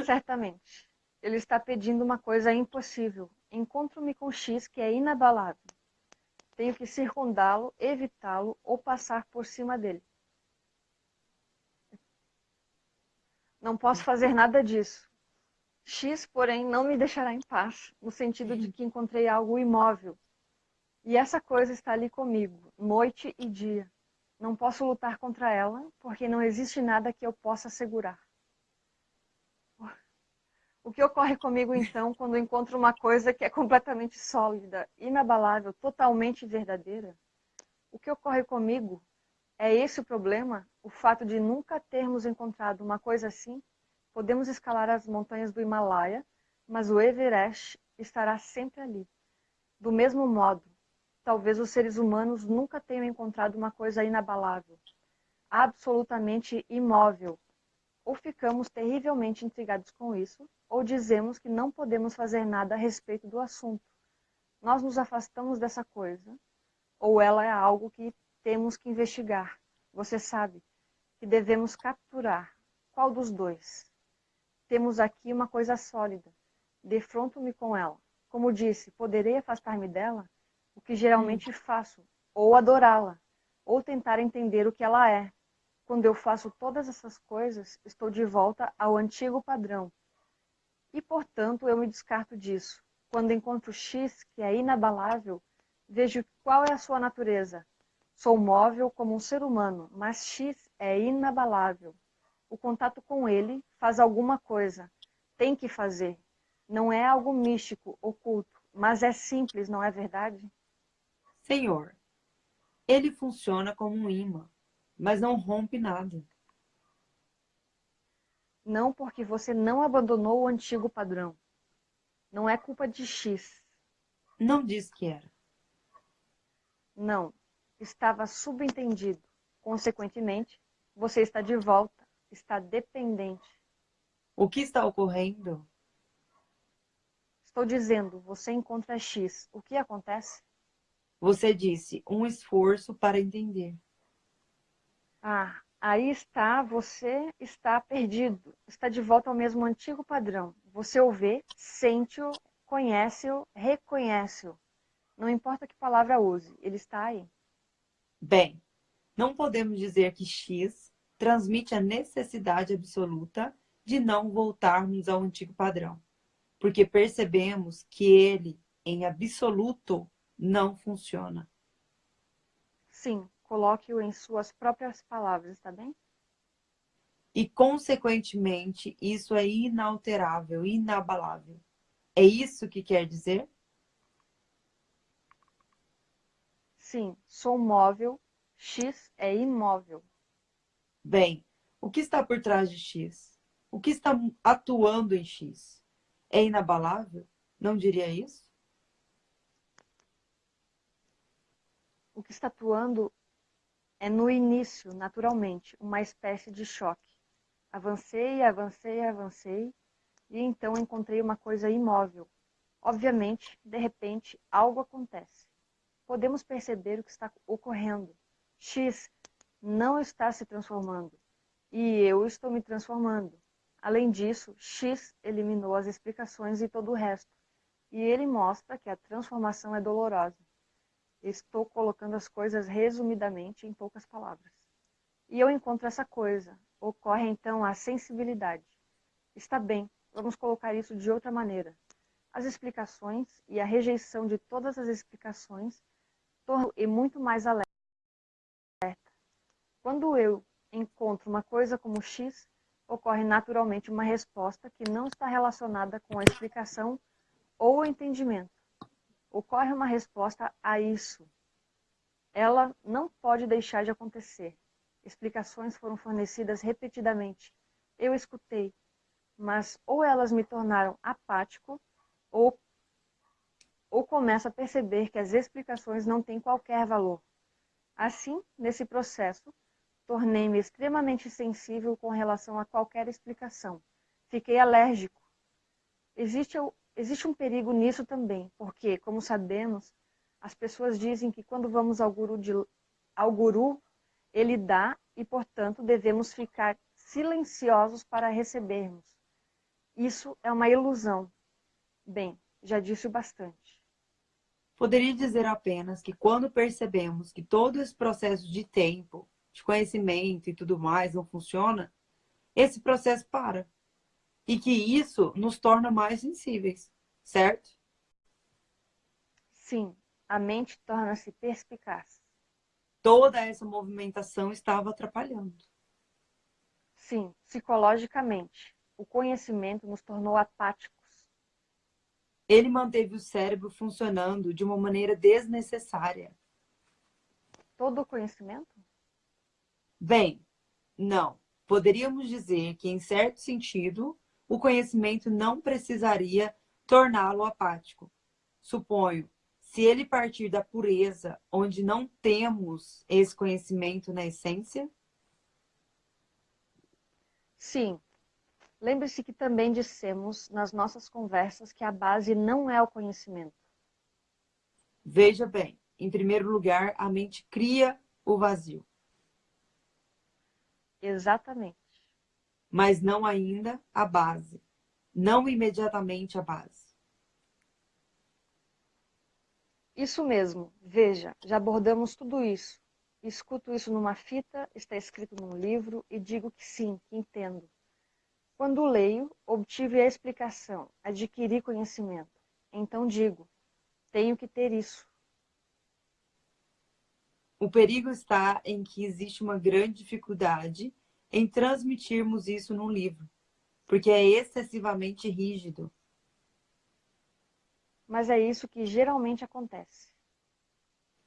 Certamente. Ele está pedindo uma coisa impossível. Encontro-me com X que é inabalável. Tenho que circundá-lo, evitá-lo ou passar por cima dele. Não posso fazer nada disso. X, porém, não me deixará em paz, no sentido de que encontrei algo imóvel. E essa coisa está ali comigo, noite e dia. Não posso lutar contra ela, porque não existe nada que eu possa segurar. O que ocorre comigo então quando encontro uma coisa que é completamente sólida, inabalável, totalmente verdadeira? O que ocorre comigo é esse o problema? O fato de nunca termos encontrado uma coisa assim? Podemos escalar as montanhas do Himalaia, mas o Everest estará sempre ali. Do mesmo modo, talvez os seres humanos nunca tenham encontrado uma coisa inabalável, absolutamente imóvel. Ou ficamos terrivelmente intrigados com isso, ou dizemos que não podemos fazer nada a respeito do assunto. Nós nos afastamos dessa coisa, ou ela é algo que temos que investigar. Você sabe que devemos capturar. Qual dos dois? Temos aqui uma coisa sólida. Defronto-me com ela. Como disse, poderei afastar-me dela? O que geralmente hum. faço. Ou adorá-la. Ou tentar entender o que ela é. Quando eu faço todas essas coisas, estou de volta ao antigo padrão, e, portanto, eu me descarto disso. Quando encontro X, que é inabalável, vejo qual é a sua natureza. Sou móvel como um ser humano, mas X é inabalável. O contato com ele faz alguma coisa. Tem que fazer. Não é algo místico, oculto, mas é simples, não é verdade? Senhor, ele funciona como um imã, mas não rompe nada. Não porque você não abandonou o antigo padrão. Não é culpa de X. Não disse que era. Não. Estava subentendido. Consequentemente, você está de volta. Está dependente. O que está ocorrendo? Estou dizendo, você encontra X. O que acontece? Você disse, um esforço para entender. Ah, Aí está, você está perdido, está de volta ao mesmo antigo padrão. Você o vê, sente-o, conhece-o, reconhece-o. Não importa que palavra use, ele está aí. Bem, não podemos dizer que X transmite a necessidade absoluta de não voltarmos ao antigo padrão, porque percebemos que ele, em absoluto, não funciona. Sim, Coloque-o em suas próprias palavras, está bem? E, consequentemente, isso é inalterável, inabalável. É isso que quer dizer? Sim, sou móvel, X é imóvel. Bem, o que está por trás de X? O que está atuando em X? É inabalável? Não diria isso? O que está atuando é no início, naturalmente, uma espécie de choque. Avancei, avancei, avancei, e então encontrei uma coisa imóvel. Obviamente, de repente, algo acontece. Podemos perceber o que está ocorrendo. X não está se transformando, e eu estou me transformando. Além disso, X eliminou as explicações e todo o resto, e ele mostra que a transformação é dolorosa. Estou colocando as coisas resumidamente em poucas palavras. E eu encontro essa coisa. Ocorre então a sensibilidade. Está bem, vamos colocar isso de outra maneira. As explicações e a rejeição de todas as explicações tornam e muito mais alerta. Quando eu encontro uma coisa como X, ocorre naturalmente uma resposta que não está relacionada com a explicação ou o entendimento ocorre uma resposta a isso. Ela não pode deixar de acontecer. Explicações foram fornecidas repetidamente. Eu escutei, mas ou elas me tornaram apático, ou, ou começo a perceber que as explicações não têm qualquer valor. Assim, nesse processo, tornei-me extremamente sensível com relação a qualquer explicação. Fiquei alérgico. Existe Existe um perigo nisso também, porque, como sabemos, as pessoas dizem que quando vamos ao guru, de, ao guru ele dá e, portanto, devemos ficar silenciosos para recebermos. Isso é uma ilusão. Bem, já disse bastante. Poderia dizer apenas que quando percebemos que todo esse processo de tempo, de conhecimento e tudo mais não funciona, esse processo para e que isso nos torna mais sensíveis, certo? Sim, a mente torna-se perspicaz. Toda essa movimentação estava atrapalhando. Sim, psicologicamente. O conhecimento nos tornou apáticos. Ele manteve o cérebro funcionando de uma maneira desnecessária. Todo o conhecimento? Bem, não. Poderíamos dizer que, em certo sentido, o conhecimento não precisaria torná-lo apático. Suponho, se ele partir da pureza, onde não temos esse conhecimento na essência? Sim. Lembre-se que também dissemos nas nossas conversas que a base não é o conhecimento. Veja bem, em primeiro lugar, a mente cria o vazio. Exatamente. Mas não ainda a base. Não imediatamente a base. Isso mesmo. Veja, já abordamos tudo isso. Escuto isso numa fita, está escrito num livro e digo que sim, que entendo. Quando leio, obtive a explicação, adquiri conhecimento. Então digo, tenho que ter isso. O perigo está em que existe uma grande dificuldade em transmitirmos isso num livro, porque é excessivamente rígido. Mas é isso que geralmente acontece.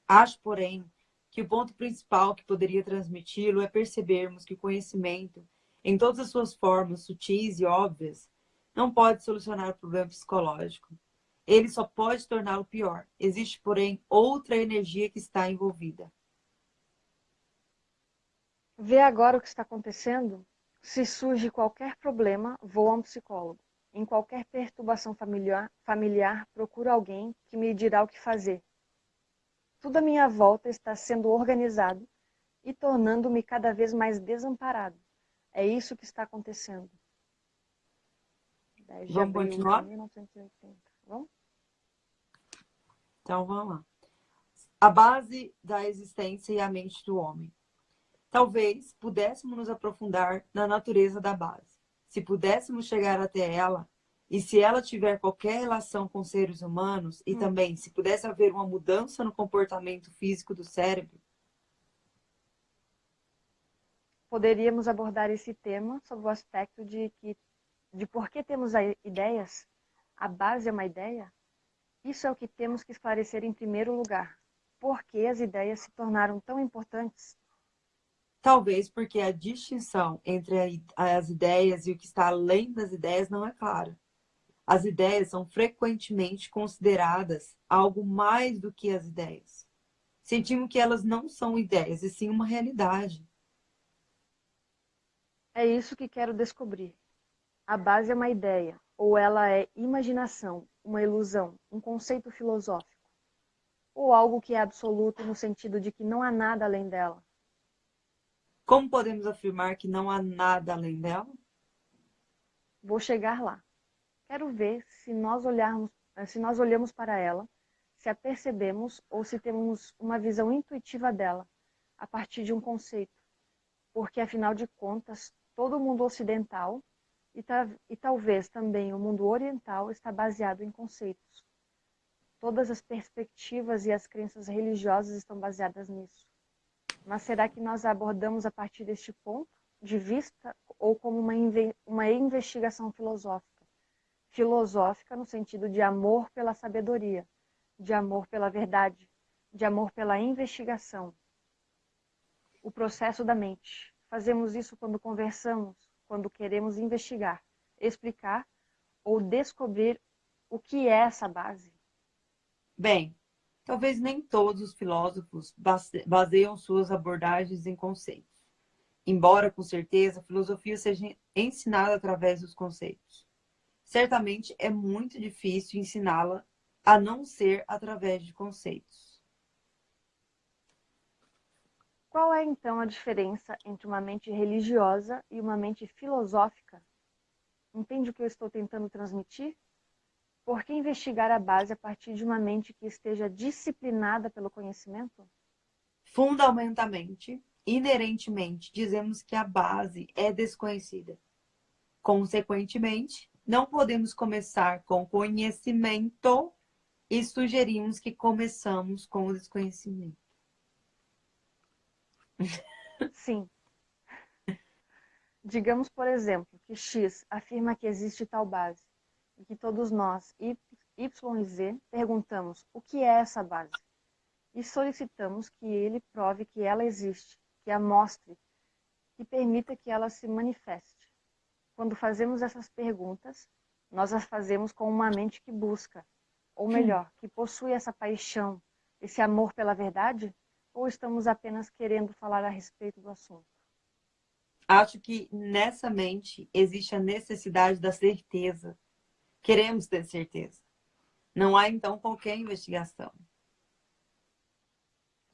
Acho, porém, que o ponto principal que poderia transmiti-lo é percebermos que o conhecimento, em todas as suas formas sutis e óbvias, não pode solucionar o problema psicológico. Ele só pode torná-lo pior. Existe, porém, outra energia que está envolvida. Vê agora o que está acontecendo? Se surge qualquer problema, vou a um psicólogo. Em qualquer perturbação familiar, familiar, procuro alguém que me dirá o que fazer. Tudo à minha volta está sendo organizado e tornando-me cada vez mais desamparado. É isso que está acontecendo. Vamos continuar? 1980. Vamos? Então, vamos lá. A base da existência e a mente do homem. Talvez pudéssemos nos aprofundar na natureza da base. Se pudéssemos chegar até ela, e se ela tiver qualquer relação com seres humanos, e hum. também se pudesse haver uma mudança no comportamento físico do cérebro, poderíamos abordar esse tema sob o aspecto de que de por que temos ideias, a base é uma ideia. Isso é o que temos que esclarecer em primeiro lugar. Por que as ideias se tornaram tão importantes? Talvez porque a distinção entre as ideias e o que está além das ideias não é clara. As ideias são frequentemente consideradas algo mais do que as ideias. Sentimos que elas não são ideias, e sim uma realidade. É isso que quero descobrir. A base é uma ideia, ou ela é imaginação, uma ilusão, um conceito filosófico, ou algo que é absoluto no sentido de que não há nada além dela. Como podemos afirmar que não há nada além dela? Vou chegar lá. Quero ver se nós olharmos, se nós olhamos para ela, se a percebemos ou se temos uma visão intuitiva dela, a partir de um conceito. Porque afinal de contas, todo o mundo ocidental e, ta e talvez também o mundo oriental está baseado em conceitos. Todas as perspectivas e as crenças religiosas estão baseadas nisso. Mas será que nós abordamos a partir deste ponto de vista ou como uma, uma investigação filosófica? Filosófica no sentido de amor pela sabedoria, de amor pela verdade, de amor pela investigação. O processo da mente. Fazemos isso quando conversamos, quando queremos investigar, explicar ou descobrir o que é essa base. Bem, Talvez nem todos os filósofos baseiam suas abordagens em conceitos. Embora, com certeza, a filosofia seja ensinada através dos conceitos. Certamente é muito difícil ensiná-la a não ser através de conceitos. Qual é, então, a diferença entre uma mente religiosa e uma mente filosófica? Entende o que eu estou tentando transmitir? Por que investigar a base a partir de uma mente que esteja disciplinada pelo conhecimento? Fundamentalmente, inerentemente, dizemos que a base é desconhecida. Consequentemente, não podemos começar com conhecimento e sugerimos que começamos com o desconhecimento. Sim. Digamos, por exemplo, que X afirma que existe tal base e que todos nós, Y e Z, perguntamos o que é essa base e solicitamos que ele prove que ela existe, que a mostre, que permita que ela se manifeste. Quando fazemos essas perguntas, nós as fazemos com uma mente que busca, ou melhor, que possui essa paixão, esse amor pela verdade, ou estamos apenas querendo falar a respeito do assunto? Acho que nessa mente existe a necessidade da certeza. Queremos ter certeza. Não há, então, qualquer investigação.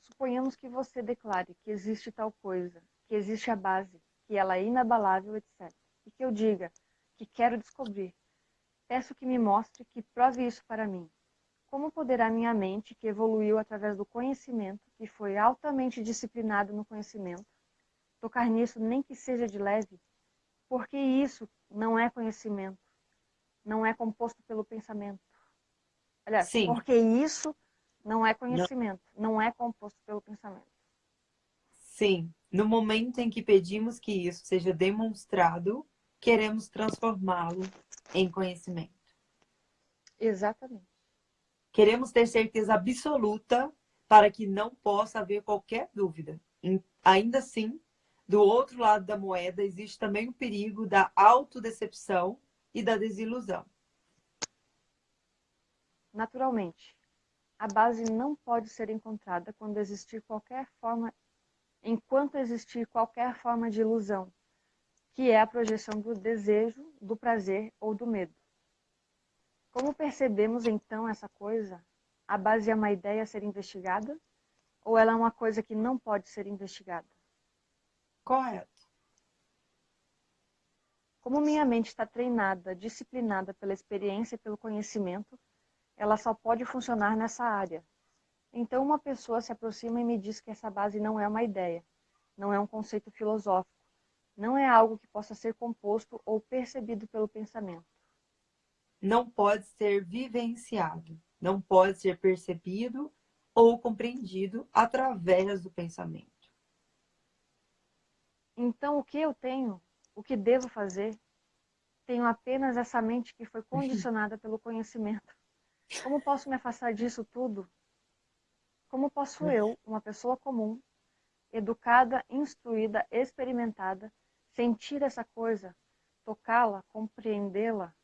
Suponhamos que você declare que existe tal coisa, que existe a base, que ela é inabalável, etc. E que eu diga que quero descobrir. Peço que me mostre, que prove isso para mim. Como poderá minha mente, que evoluiu através do conhecimento, que foi altamente disciplinado no conhecimento, tocar nisso nem que seja de leve, porque isso não é conhecimento, não é composto pelo pensamento. Aliás, Sim. porque isso não é conhecimento, não. não é composto pelo pensamento. Sim, no momento em que pedimos que isso seja demonstrado, queremos transformá-lo em conhecimento. Exatamente. Queremos ter certeza absoluta para que não possa haver qualquer dúvida. Ainda assim, do outro lado da moeda, existe também o perigo da autodecepção e da desilusão. Naturalmente, a base não pode ser encontrada quando existir qualquer forma, enquanto existir qualquer forma de ilusão, que é a projeção do desejo, do prazer ou do medo. Como percebemos então essa coisa? A base é uma ideia a ser investigada? Ou ela é uma coisa que não pode ser investigada? Correto. Como minha mente está treinada, disciplinada pela experiência e pelo conhecimento, ela só pode funcionar nessa área. Então, uma pessoa se aproxima e me diz que essa base não é uma ideia, não é um conceito filosófico, não é algo que possa ser composto ou percebido pelo pensamento. Não pode ser vivenciado, não pode ser percebido ou compreendido através do pensamento. Então, o que eu tenho, o que devo fazer, tenho apenas essa mente que foi condicionada pelo conhecimento. Como posso me afastar disso tudo? Como posso eu, uma pessoa comum, educada, instruída, experimentada, sentir essa coisa, tocá-la, compreendê-la?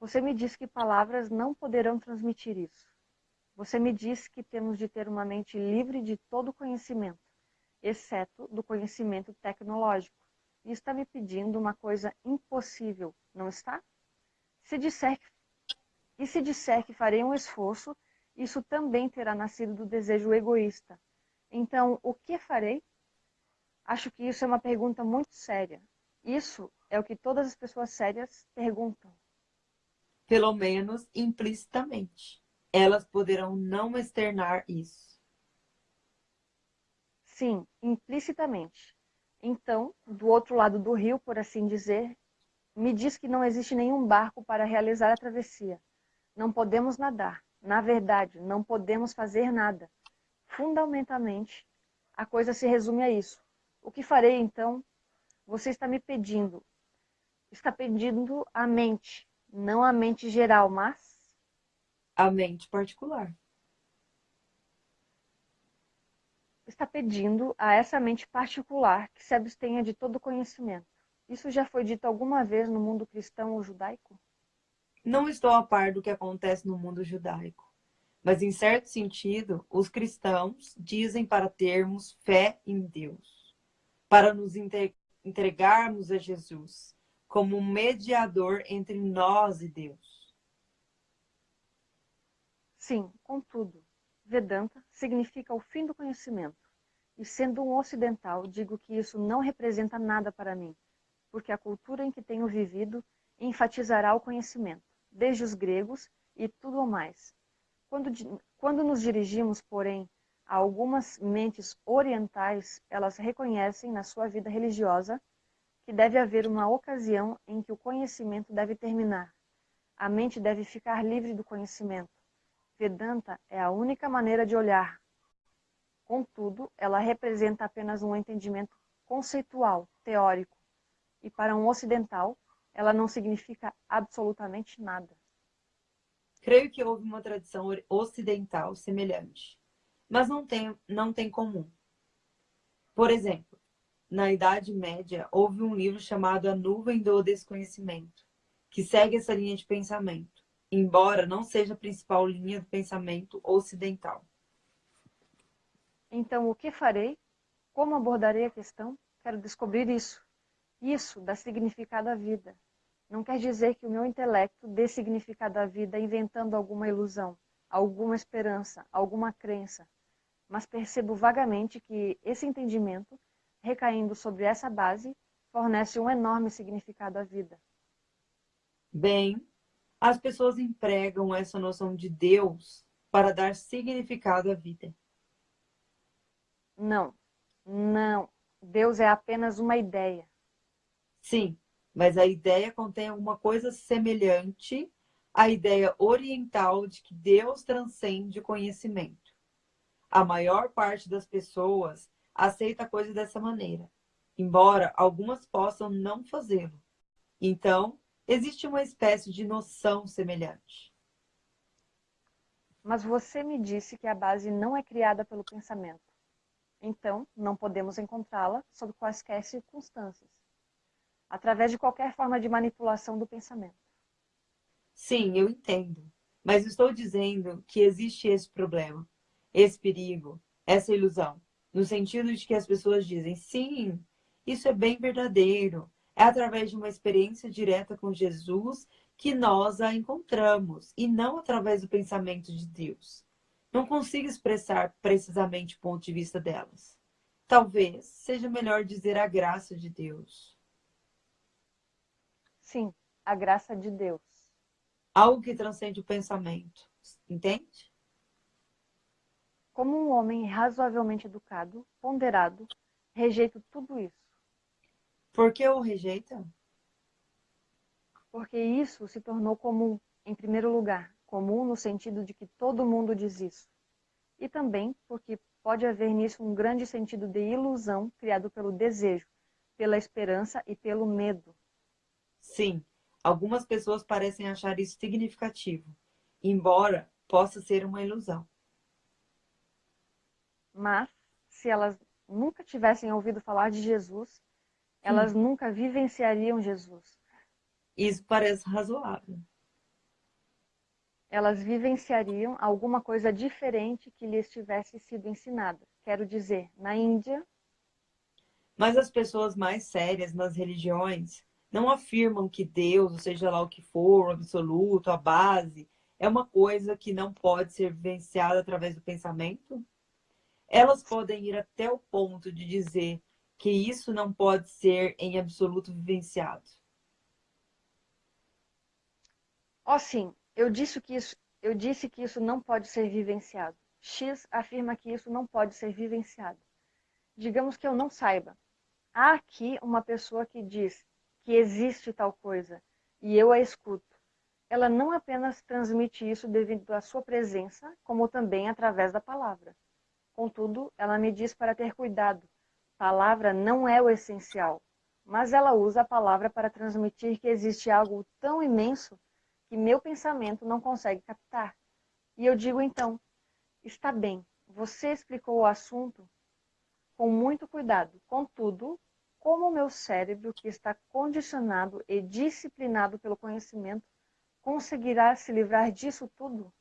Você me diz que palavras não poderão transmitir isso. Você me diz que temos de ter uma mente livre de todo conhecimento exceto do conhecimento tecnológico. E está me pedindo uma coisa impossível, não está? Se disser que, e se disser que farei um esforço, isso também terá nascido do desejo egoísta. Então, o que farei? Acho que isso é uma pergunta muito séria. Isso é o que todas as pessoas sérias perguntam. Pelo menos implicitamente. Elas poderão não externar isso. Sim, implicitamente. Então, do outro lado do rio, por assim dizer, me diz que não existe nenhum barco para realizar a travessia. Não podemos nadar. Na verdade, não podemos fazer nada. Fundamentalmente, a coisa se resume a isso. O que farei então? Você está me pedindo. Está pedindo a mente, não a mente geral, mas a mente particular. Está pedindo a essa mente particular que se abstenha de todo conhecimento. Isso já foi dito alguma vez no mundo cristão ou judaico? Não estou a par do que acontece no mundo judaico, mas em certo sentido, os cristãos dizem para termos fé em Deus, para nos entregarmos a Jesus como um mediador entre nós e Deus. Sim, contudo, Vedanta significa o fim do conhecimento. E sendo um ocidental, digo que isso não representa nada para mim, porque a cultura em que tenho vivido enfatizará o conhecimento, desde os gregos e tudo o mais. Quando, quando nos dirigimos, porém, a algumas mentes orientais, elas reconhecem na sua vida religiosa que deve haver uma ocasião em que o conhecimento deve terminar. A mente deve ficar livre do conhecimento. Vedanta é a única maneira de olhar. Contudo, ela representa apenas um entendimento conceitual, teórico, e para um ocidental, ela não significa absolutamente nada. Creio que houve uma tradição ocidental semelhante, mas não tem, não tem comum. Por exemplo, na Idade Média, houve um livro chamado A Nuvem do Desconhecimento, que segue essa linha de pensamento embora não seja a principal linha do pensamento ocidental. Então, o que farei? Como abordarei a questão? Quero descobrir isso. Isso dá significado à vida. Não quer dizer que o meu intelecto dê significado à vida inventando alguma ilusão, alguma esperança, alguma crença, mas percebo vagamente que esse entendimento, recaindo sobre essa base, fornece um enorme significado à vida. Bem, as pessoas empregam essa noção de Deus para dar significado à vida. Não, não. Deus é apenas uma ideia. Sim, mas a ideia contém alguma coisa semelhante à ideia oriental de que Deus transcende o conhecimento. A maior parte das pessoas aceita a coisa dessa maneira, embora algumas possam não fazê-lo. Então, existe uma espécie de noção semelhante. Mas você me disse que a base não é criada pelo pensamento. Então, não podemos encontrá-la sob quaisquer circunstâncias através de qualquer forma de manipulação do pensamento. Sim, eu entendo. Mas estou dizendo que existe esse problema, esse perigo, essa ilusão, no sentido de que as pessoas dizem, sim, isso é bem verdadeiro. É através de uma experiência direta com Jesus que nós a encontramos, e não através do pensamento de Deus. Não consigo expressar precisamente o ponto de vista delas. Talvez seja melhor dizer a graça de Deus. Sim, a graça de Deus. Algo que transcende o pensamento. Entende? Como um homem razoavelmente educado, ponderado, rejeito tudo isso. Por que o rejeita? Porque isso se tornou comum, em primeiro lugar. Comum no sentido de que todo mundo diz isso. E também porque pode haver nisso um grande sentido de ilusão criado pelo desejo, pela esperança e pelo medo. Sim, algumas pessoas parecem achar isso significativo, embora possa ser uma ilusão. Mas, se elas nunca tivessem ouvido falar de Jesus, elas hum. nunca vivenciariam Jesus. Isso parece razoável. Elas vivenciariam alguma coisa diferente que lhes tivesse sido ensinada. Quero dizer, na Índia. Mas as pessoas mais sérias nas religiões não afirmam que Deus, ou seja lá o que for, o absoluto, a base, é uma coisa que não pode ser vivenciada através do pensamento? Elas podem ir até o ponto de dizer que isso não pode ser em absoluto vivenciado. Oh, sim, eu disse que isso, eu disse que isso não pode ser vivenciado. X afirma que isso não pode ser vivenciado. Digamos que eu não saiba. Há aqui uma pessoa que diz que existe tal coisa e eu a escuto. Ela não apenas transmite isso devido à sua presença, como também através da palavra. Contudo, ela me diz para ter cuidado. Palavra não é o essencial, mas ela usa a palavra para transmitir que existe algo tão imenso que meu pensamento não consegue captar. E eu digo então: está bem, você explicou o assunto com muito cuidado. Contudo, como o meu cérebro, que está condicionado e disciplinado pelo conhecimento, conseguirá se livrar disso tudo?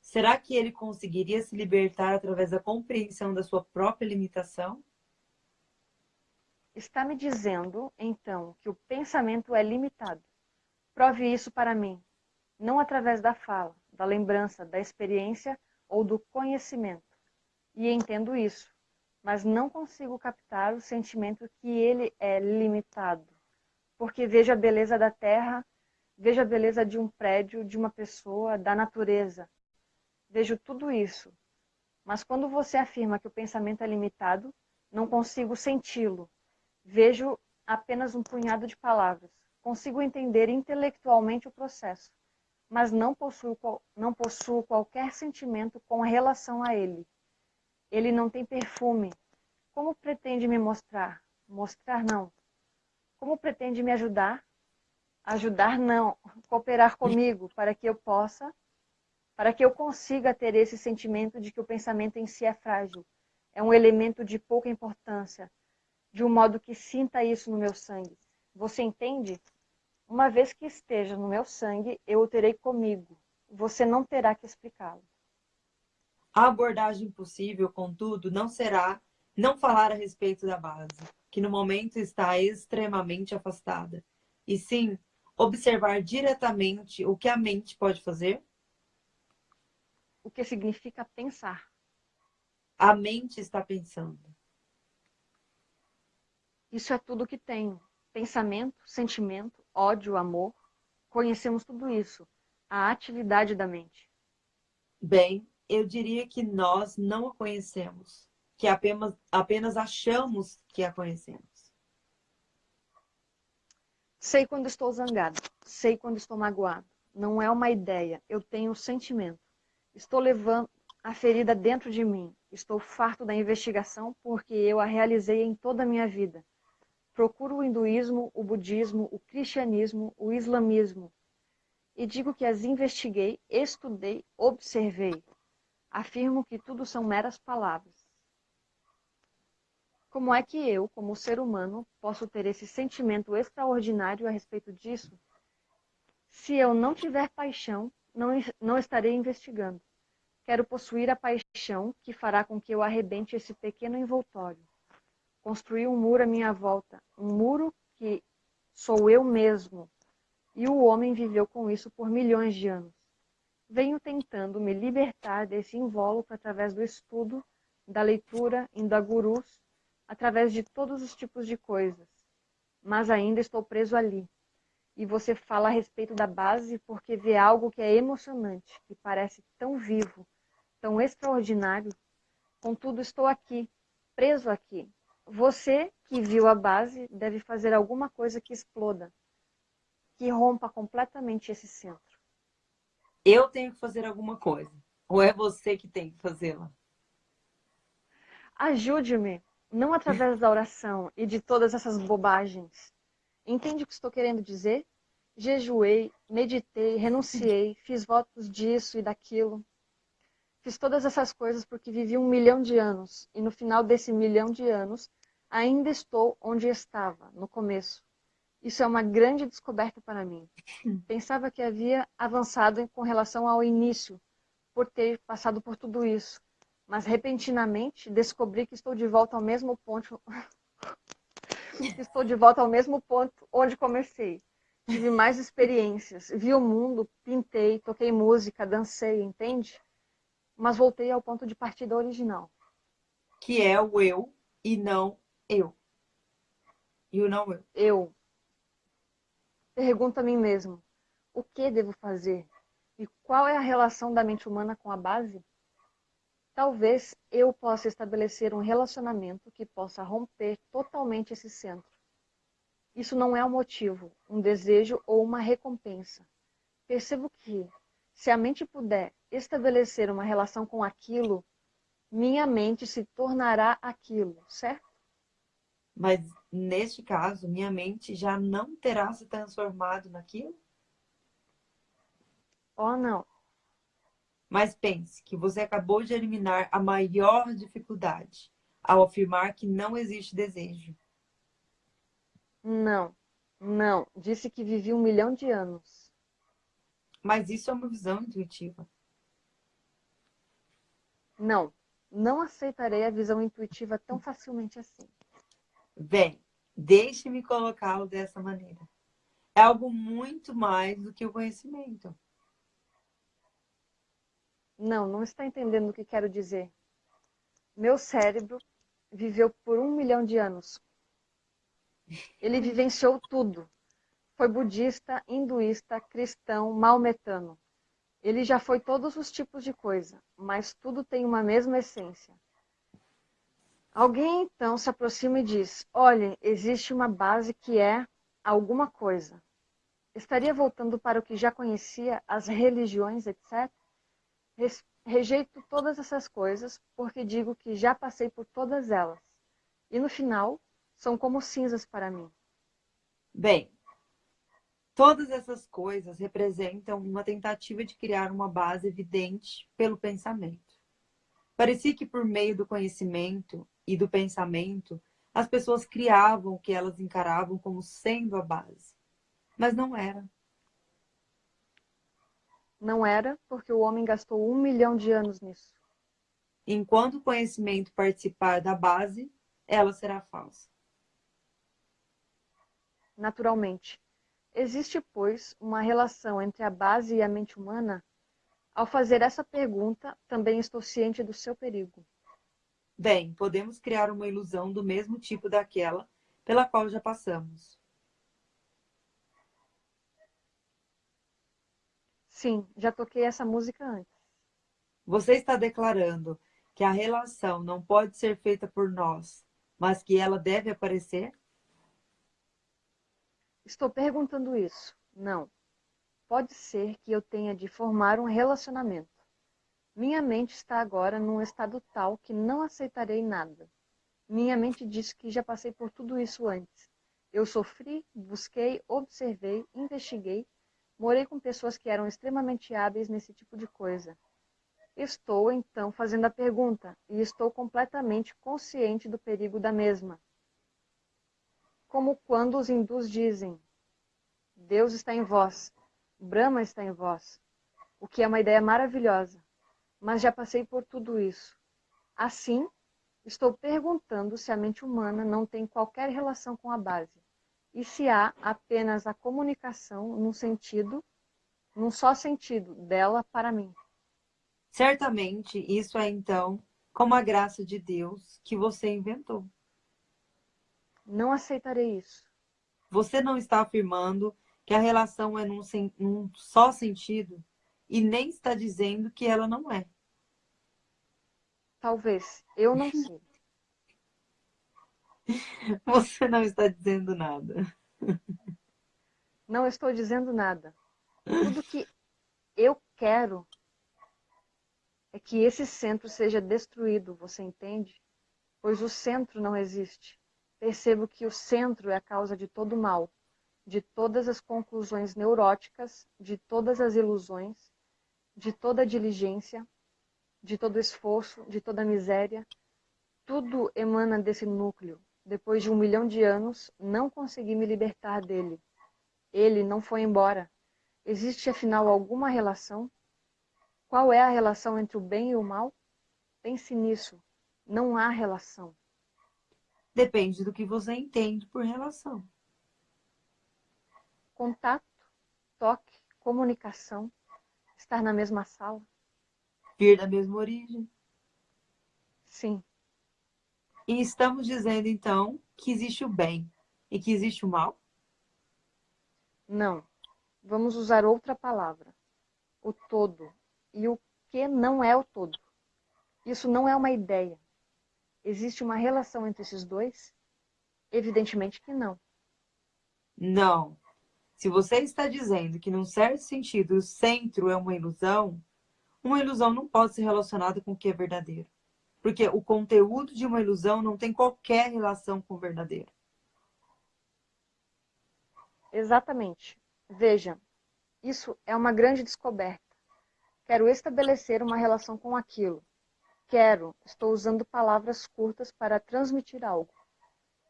Será que ele conseguiria se libertar através da compreensão da sua própria limitação? Está me dizendo, então, que o pensamento é limitado. Prove isso para mim, não através da fala, da lembrança, da experiência ou do conhecimento. E entendo isso mas não consigo captar o sentimento que ele é limitado. Porque vejo a beleza da terra, vejo a beleza de um prédio, de uma pessoa, da natureza. Vejo tudo isso. Mas quando você afirma que o pensamento é limitado, não consigo senti-lo. Vejo apenas um punhado de palavras. Consigo entender intelectualmente o processo, mas não possuo, não possuo qualquer sentimento com relação a ele. Ele não tem perfume. Como pretende me mostrar? Mostrar não. Como pretende me ajudar? Ajudar não. Cooperar comigo para que eu possa, para que eu consiga ter esse sentimento de que o pensamento em si é frágil. É um elemento de pouca importância, de um modo que sinta isso no meu sangue. Você entende? Uma vez que esteja no meu sangue, eu o terei comigo. Você não terá que explicá-lo. A abordagem possível, contudo, não será não falar a respeito da base. que no momento está extremamente afastada, e sim observar diretamente o que a mente pode fazer? O que significa pensar. A mente está pensando. Isso é tudo que tenho. Pensamento, sentimento, ódio, amor. Conhecemos tudo isso. A atividade da mente. Bem, eu diria que nós não a conhecemos, que apenas, apenas achamos que a conhecemos. Sei quando estou zangado, sei quando estou magoado. Não é uma ideia, eu tenho um sentimento. Estou levando a ferida dentro de mim. Estou farto da investigação porque eu a realizei em toda a minha vida. Procuro o hinduísmo, o budismo, o cristianismo, o islamismo. E digo que as investiguei, estudei, observei. Afirmo que tudo são meras palavras. Como é que eu, como ser humano, posso ter esse sentimento extraordinário a respeito disso? Se eu não tiver paixão, não, não estarei investigando. Quero possuir a paixão que fará com que eu arrebente esse pequeno envoltório. Construir um muro à minha volta, um muro que sou eu mesmo. E o homem viveu com isso por milhões de anos. Venho tentando me libertar desse invólucro através do estudo, da leitura, indo a gurus, através de todos os tipos de coisas. Mas ainda estou preso ali. E você fala a respeito da base porque vê algo que é emocionante, que parece tão vivo, tão extraordinário. Contudo, estou aqui, preso aqui. Você que viu a base deve fazer alguma coisa que exploda, que rompa completamente esse centro. Eu tenho que fazer alguma coisa. Ou é você que tem que fazê-la? Ajude-me não através da oração e de todas essas bobagens. Entende o que estou querendo dizer? Jejuei, meditei, renunciei, fiz votos disso e daquilo. Fiz todas essas coisas porque vivi um milhão de anos e no final desse milhão de anos ainda estou onde estava, no começo. Isso é uma grande descoberta para mim. Pensava que havia avançado com relação ao início, por ter passado por tudo isso mas repentinamente descobri que estou de volta ao mesmo ponto. estou de volta ao mesmo ponto onde comecei. Tive mais experiências, vi o mundo, pintei, toquei música, dancei, entende? Mas voltei ao ponto de partida original. Que é o eu e não eu. O não eu. Eu. Pergunto a mim mesmo, o que devo fazer? E qual é a relação da mente humana com a base? Talvez eu possa estabelecer um relacionamento que possa romper totalmente esse centro. Isso não é um motivo, um desejo ou uma recompensa. Percebo que, se a mente puder estabelecer uma relação com aquilo, minha mente se tornará aquilo, certo? Mas, neste caso, minha mente já não terá se transformado naquilo? Oh, não. Mas pense que você acabou de eliminar a maior dificuldade ao afirmar que não existe desejo. Não, não. Disse que vivi um milhão de anos. Mas isso é uma visão intuitiva. Não, não aceitarei a visão intuitiva tão facilmente assim. Bem, deixe-me colocá-lo dessa maneira. É algo muito mais do que o conhecimento. Não, não está entendendo o que quero dizer. Meu cérebro viveu por um milhão de anos. Ele vivenciou tudo. Foi budista, hinduísta, cristão, maometano. Ele já foi todos os tipos de coisa, mas tudo tem uma mesma essência. Alguém então se aproxima e diz: Olhem, existe uma base que é alguma coisa. Estaria voltando para o que já conhecia, as religiões, etc. Rejeito todas essas coisas porque digo que já passei por todas elas. E no final, são como cinzas para mim. Bem, todas essas coisas representam uma tentativa de criar uma base evidente pelo pensamento. Parecia que por meio do conhecimento e do pensamento, as pessoas criavam o que elas encaravam como sendo a base. Mas não era. Não era, porque o homem gastou um milhão de anos nisso. Enquanto o conhecimento participar da base, ela será falsa. naturalmente. Existe, pois, uma relação entre a base e a mente humana? Ao fazer essa pergunta, também estou ciente do seu perigo. Bem, podemos criar uma ilusão do mesmo tipo daquela pela qual já passamos. Sim, já toquei essa música antes. Você está declarando que a relação não pode ser feita por nós, mas que ela deve aparecer? Estou perguntando isso. Não. Pode ser que eu tenha de formar um relacionamento. Minha mente está agora num estado tal que não aceitarei nada. Minha mente diz que já passei por tudo isso antes. Eu sofri, busquei, observei, investiguei, morei com pessoas que eram extremamente hábeis nesse tipo de coisa. Estou, então, fazendo a pergunta e estou completamente consciente do perigo da mesma como quando os hindus dizem: Deus está em vós, Brahma está em vós, o que é uma ideia maravilhosa, mas já passei por tudo isso. Assim, estou perguntando se a mente humana não tem qualquer relação com a base, e se há apenas a comunicação num sentido, num só sentido, dela para mim. Certamente, isso é então como a graça de Deus que você inventou. Não aceitarei isso. Você não está afirmando que a relação é num, num só sentido e nem está dizendo que ela não é. Talvez. Eu não sei. Você não está dizendo nada. Não estou dizendo nada. Tudo que eu quero é que esse centro seja destruído, você entende? Pois o centro não existe percebo que o centro é a causa de todo o mal, de todas as conclusões neuróticas, de todas as ilusões, de toda diligência, de todo esforço, de toda miséria. Tudo emana desse núcleo. Depois de um milhão de anos, não consegui me libertar dele. Ele não foi embora. Existe afinal alguma relação? Qual é a relação entre o bem e o mal? Pense nisso. Não há relação. Depende do que você entende por relação. Contato, toque, comunicação, estar na mesma sala. Vir da mesma origem. Sim. E estamos dizendo, então, que existe o bem e que existe o mal? Não. Vamos usar outra palavra. O todo. E o que não é o todo. Isso não é uma ideia. Existe uma relação entre esses dois? Evidentemente que não. Não. Se você está dizendo que, num certo sentido, o centro é uma ilusão, uma ilusão não pode ser relacionada com o que é verdadeiro. Porque o conteúdo de uma ilusão não tem qualquer relação com o verdadeiro. Exatamente. Veja, isso é uma grande descoberta. Quero estabelecer uma relação com aquilo. Quero, estou usando palavras curtas para transmitir algo.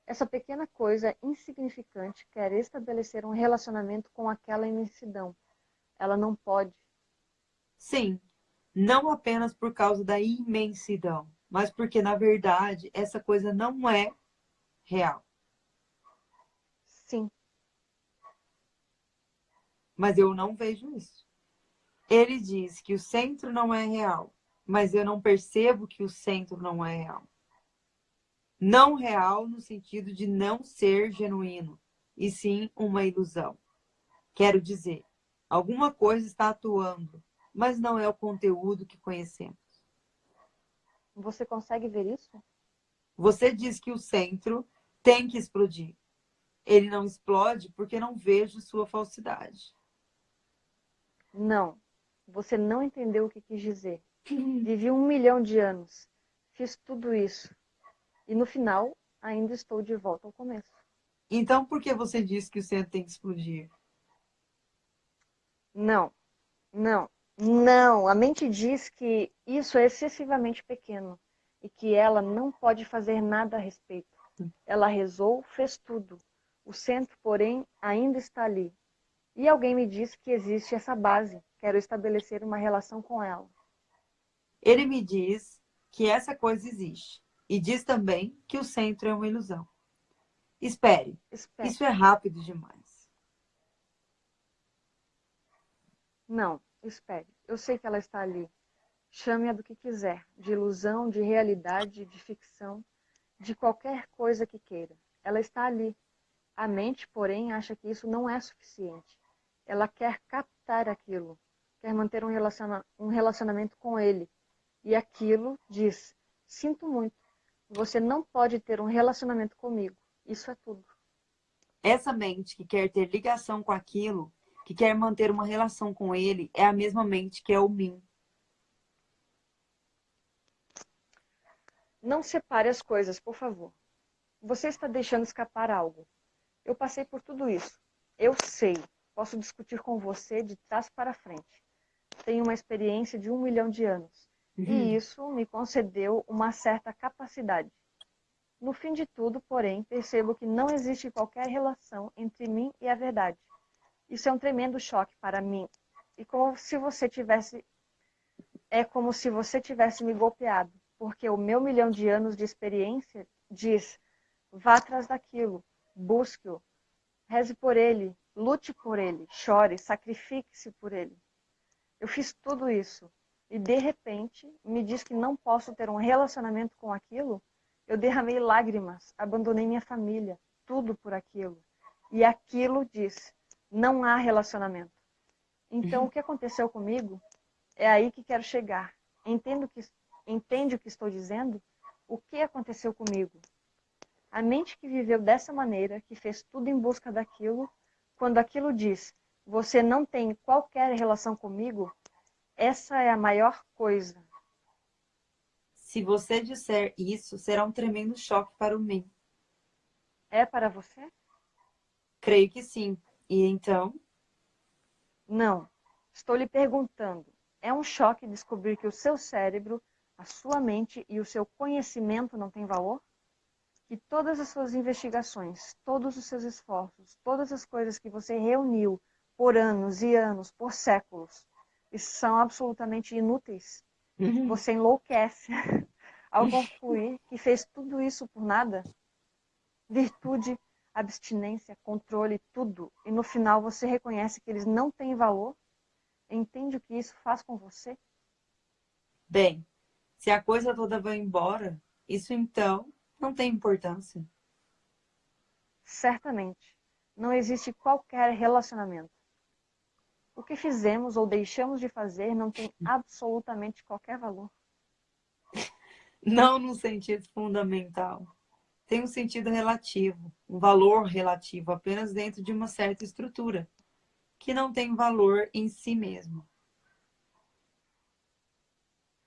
Essa pequena coisa insignificante quer estabelecer um relacionamento com aquela imensidão. Ela não pode. Sim, não apenas por causa da imensidão, mas porque, na verdade, essa coisa não é real. Sim. Mas eu não vejo isso. Ele diz que o centro não é real, mas eu não percebo que o centro não é real. Não real no sentido de não ser genuíno, e sim uma ilusão. Quero dizer, alguma coisa está atuando, mas não é o conteúdo que conhecemos. Você consegue ver isso? Você diz que o centro tem que explodir. Ele não explode porque não vejo sua falsidade. Não, você não entendeu o que quis dizer. Vivi um milhão de anos. Fiz tudo isso. E no final, ainda estou de volta ao começo. Então, por que você disse que o centro tem que explodir? Não, não, não. A mente diz que isso é excessivamente pequeno e que ela não pode fazer nada a respeito. Ela rezou, fez tudo. O centro, porém, ainda está ali. E alguém me disse que existe essa base. Quero estabelecer uma relação com ela. Ele me diz que essa coisa existe. E diz também que o centro é uma ilusão. Espere. Espere. Isso é rápido demais. Não, espere. Eu sei que ela está ali. Chame-a do que quiser, de ilusão, de realidade, de ficção, de qualquer coisa que queira. Ela está ali. A mente, porém, acha que isso não é suficiente. Ela quer captar aquilo, quer manter um, relaciona um relacionamento com ele. E aquilo diz: Sinto muito, você não pode ter um relacionamento comigo. Isso é tudo. Essa mente que quer ter ligação com aquilo, que quer manter uma relação com ele, é a mesma mente que é o mim. Não separe as coisas, por favor. Você está deixando escapar algo. Eu passei por tudo isso. Eu sei. Posso discutir com você de trás para frente. Tenho uma experiência de um milhão de anos. Uhum. E isso me concedeu uma certa capacidade. No fim de tudo, porém, percebo que não existe qualquer relação entre mim e a verdade. Isso é um tremendo choque para mim. E como se você tivesse é como se você tivesse me golpeado, porque o meu milhão de anos de experiência diz: vá atrás daquilo, busque-o, reze por ele, lute por ele, chore, sacrifique-se por ele. Eu fiz tudo isso e de repente me diz que não posso ter um relacionamento com aquilo? Eu derramei lágrimas, abandonei minha família, tudo por aquilo. E aquilo diz: não há relacionamento. Então, o que aconteceu comigo é aí que quero chegar. Entendo que, entende o que estou dizendo? O que aconteceu comigo? A mente que viveu dessa maneira, que fez tudo em busca daquilo, quando aquilo diz: você não tem qualquer relação comigo, essa é a maior coisa se você disser isso, será um tremendo choque para o mim. É para você? Creio que sim. E então? Não. Estou lhe perguntando. É um choque descobrir que o seu cérebro, a sua mente e o seu conhecimento não têm valor? Que todas as suas investigações, todos os seus esforços, todas as coisas que você reuniu por anos e anos, por séculos, são absolutamente inúteis? Uhum. Você enlouquece ao concluir que fez tudo isso por nada. Virtude, abstinência, controle, tudo. E no final você reconhece que eles não têm valor. Entende o que isso faz com você? Bem, se a coisa toda vai embora, isso então não tem importância. Certamente. Não existe qualquer relacionamento. O que fizemos ou deixamos de fazer não tem absolutamente qualquer valor. Não no sentido fundamental. Tem um sentido relativo, um valor relativo apenas dentro de uma certa estrutura, que não tem valor em si mesmo.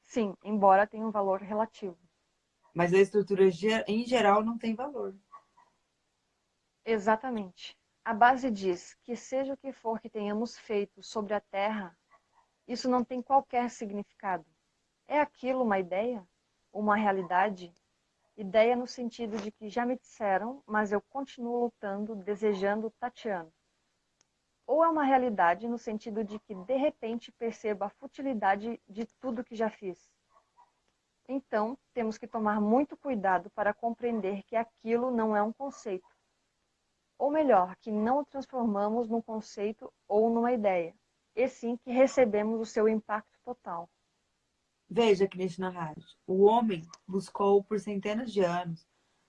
Sim, embora tenha um valor relativo. Mas a estrutura em geral não tem valor. Exatamente. A base diz que seja o que for que tenhamos feito sobre a Terra, isso não tem qualquer significado. É aquilo uma ideia? Uma realidade? Ideia no sentido de que já me disseram, mas eu continuo lutando, desejando, tateando. Ou é uma realidade no sentido de que de repente percebo a futilidade de tudo que já fiz. Então, temos que tomar muito cuidado para compreender que aquilo não é um conceito ou melhor, que não o transformamos num conceito ou numa ideia, e sim que recebemos o seu impacto total. Veja, Krishna Raj, o homem buscou por centenas de anos,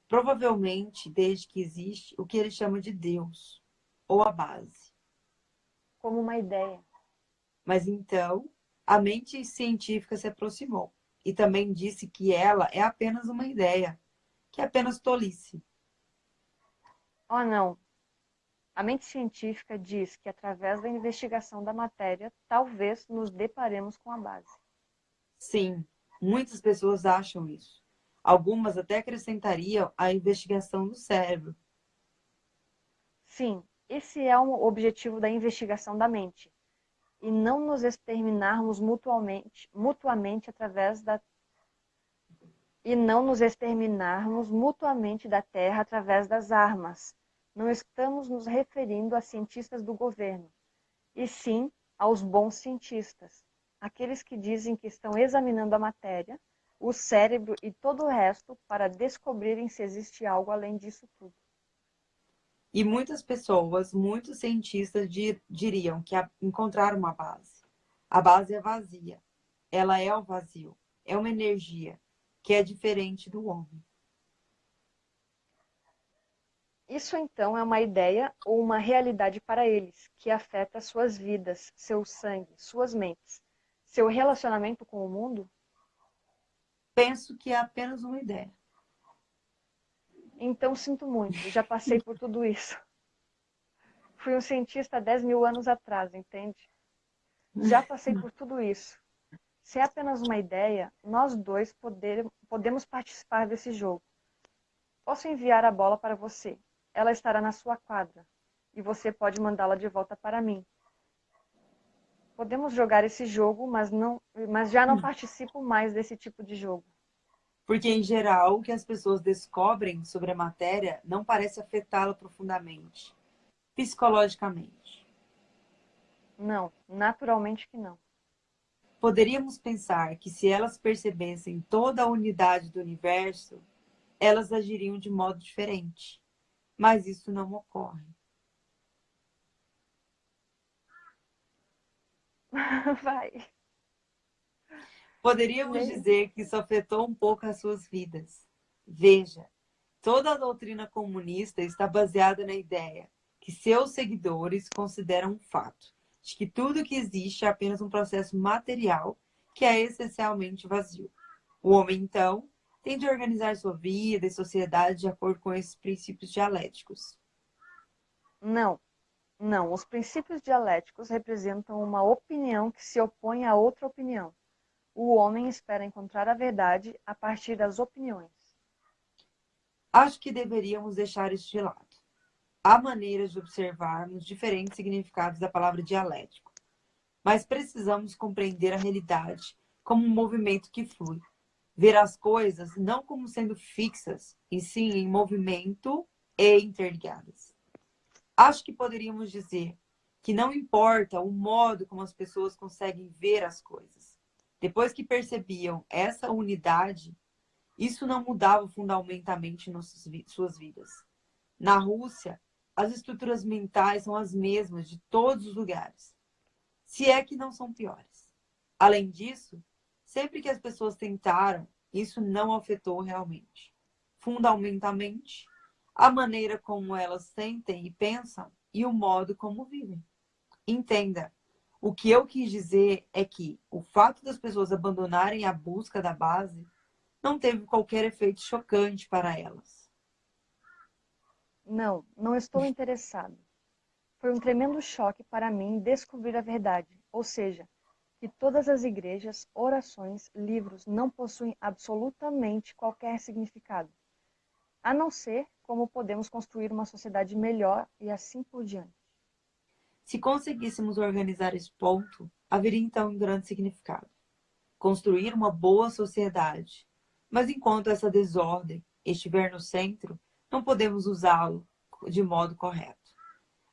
provavelmente desde que existe, o que ele chama de Deus, ou a base. Como uma ideia. Mas então, a mente científica se aproximou e também disse que ela é apenas uma ideia, que é apenas tolice. Oh, não. A mente científica diz que através da investigação da matéria, talvez nos deparemos com a base. Sim, muitas pessoas acham isso. Algumas até acrescentariam a investigação do cérebro. Sim, esse é o objetivo da investigação da mente. E não nos exterminarmos mutuamente, mutuamente através da e não nos exterminarmos mutuamente da terra através das armas, não estamos nos referindo a cientistas do governo, e sim aos bons cientistas, aqueles que dizem que estão examinando a matéria, o cérebro e todo o resto para descobrirem se existe algo além disso tudo. E muitas pessoas, muitos cientistas diriam que encontraram uma base. A base é vazia. Ela é o vazio. É uma energia que é diferente do homem. Isso então é uma ideia ou uma realidade para eles, que afeta suas vidas, seu sangue, suas mentes, seu relacionamento com o mundo? Penso que é apenas uma ideia. Então sinto muito, já passei por tudo isso. Fui um cientista há 10 mil anos atrás, entende? Já passei por tudo isso. Se é apenas uma ideia, nós dois poder, podemos participar desse jogo. Posso enviar a bola para você. Ela estará na sua quadra. E você pode mandá-la de volta para mim. Podemos jogar esse jogo, mas, não, mas já não participo mais desse tipo de jogo. Porque, em geral, o que as pessoas descobrem sobre a matéria não parece afetá-la profundamente, psicologicamente. Não, naturalmente que não. Poderíamos pensar que se elas percebessem toda a unidade do universo, elas agiriam de modo diferente. Mas isso não ocorre. Vai. Poderíamos dizer que isso afetou um pouco as suas vidas. Veja, toda a doutrina comunista está baseada na ideia que seus seguidores consideram um fato de que tudo que existe é apenas um processo material que é essencialmente vazio. O homem, então, tem de organizar sua vida e sociedade de acordo com esses princípios dialéticos. Não, não. Os princípios dialéticos representam uma opinião que se opõe a outra opinião. O homem espera encontrar a verdade a partir das opiniões. Acho que deveríamos deixar isso de lado há maneiras de observarmos diferentes significados da palavra dialético, mas precisamos compreender a realidade como um movimento que flui. Ver as coisas não como sendo fixas, e sim em movimento e interligadas. Acho que poderíamos dizer que não importa o modo como as pessoas conseguem ver as coisas. Depois que percebiam essa unidade, isso não mudava fundamentalmente suas vidas. Na Rússia, as estruturas mentais são as mesmas de todos os lugares, se é que não são piores. Além disso, sempre que as pessoas tentaram, isso não afetou realmente. Fundamentalmente, a maneira como elas sentem e pensam e o modo como vivem. Entenda, o que eu quis dizer é que o fato das pessoas abandonarem a busca da base não teve qualquer efeito chocante para elas. Não, não estou interessado. Foi um tremendo choque para mim descobrir a verdade, ou seja, que todas as igrejas, orações, livros não possuem absolutamente qualquer significado, a não ser como podemos construir uma sociedade melhor e assim por diante. Se conseguíssemos organizar esse ponto, haveria então um grande significado. Construir uma boa sociedade. Mas enquanto essa desordem estiver no centro, não podemos usá-lo de modo correto.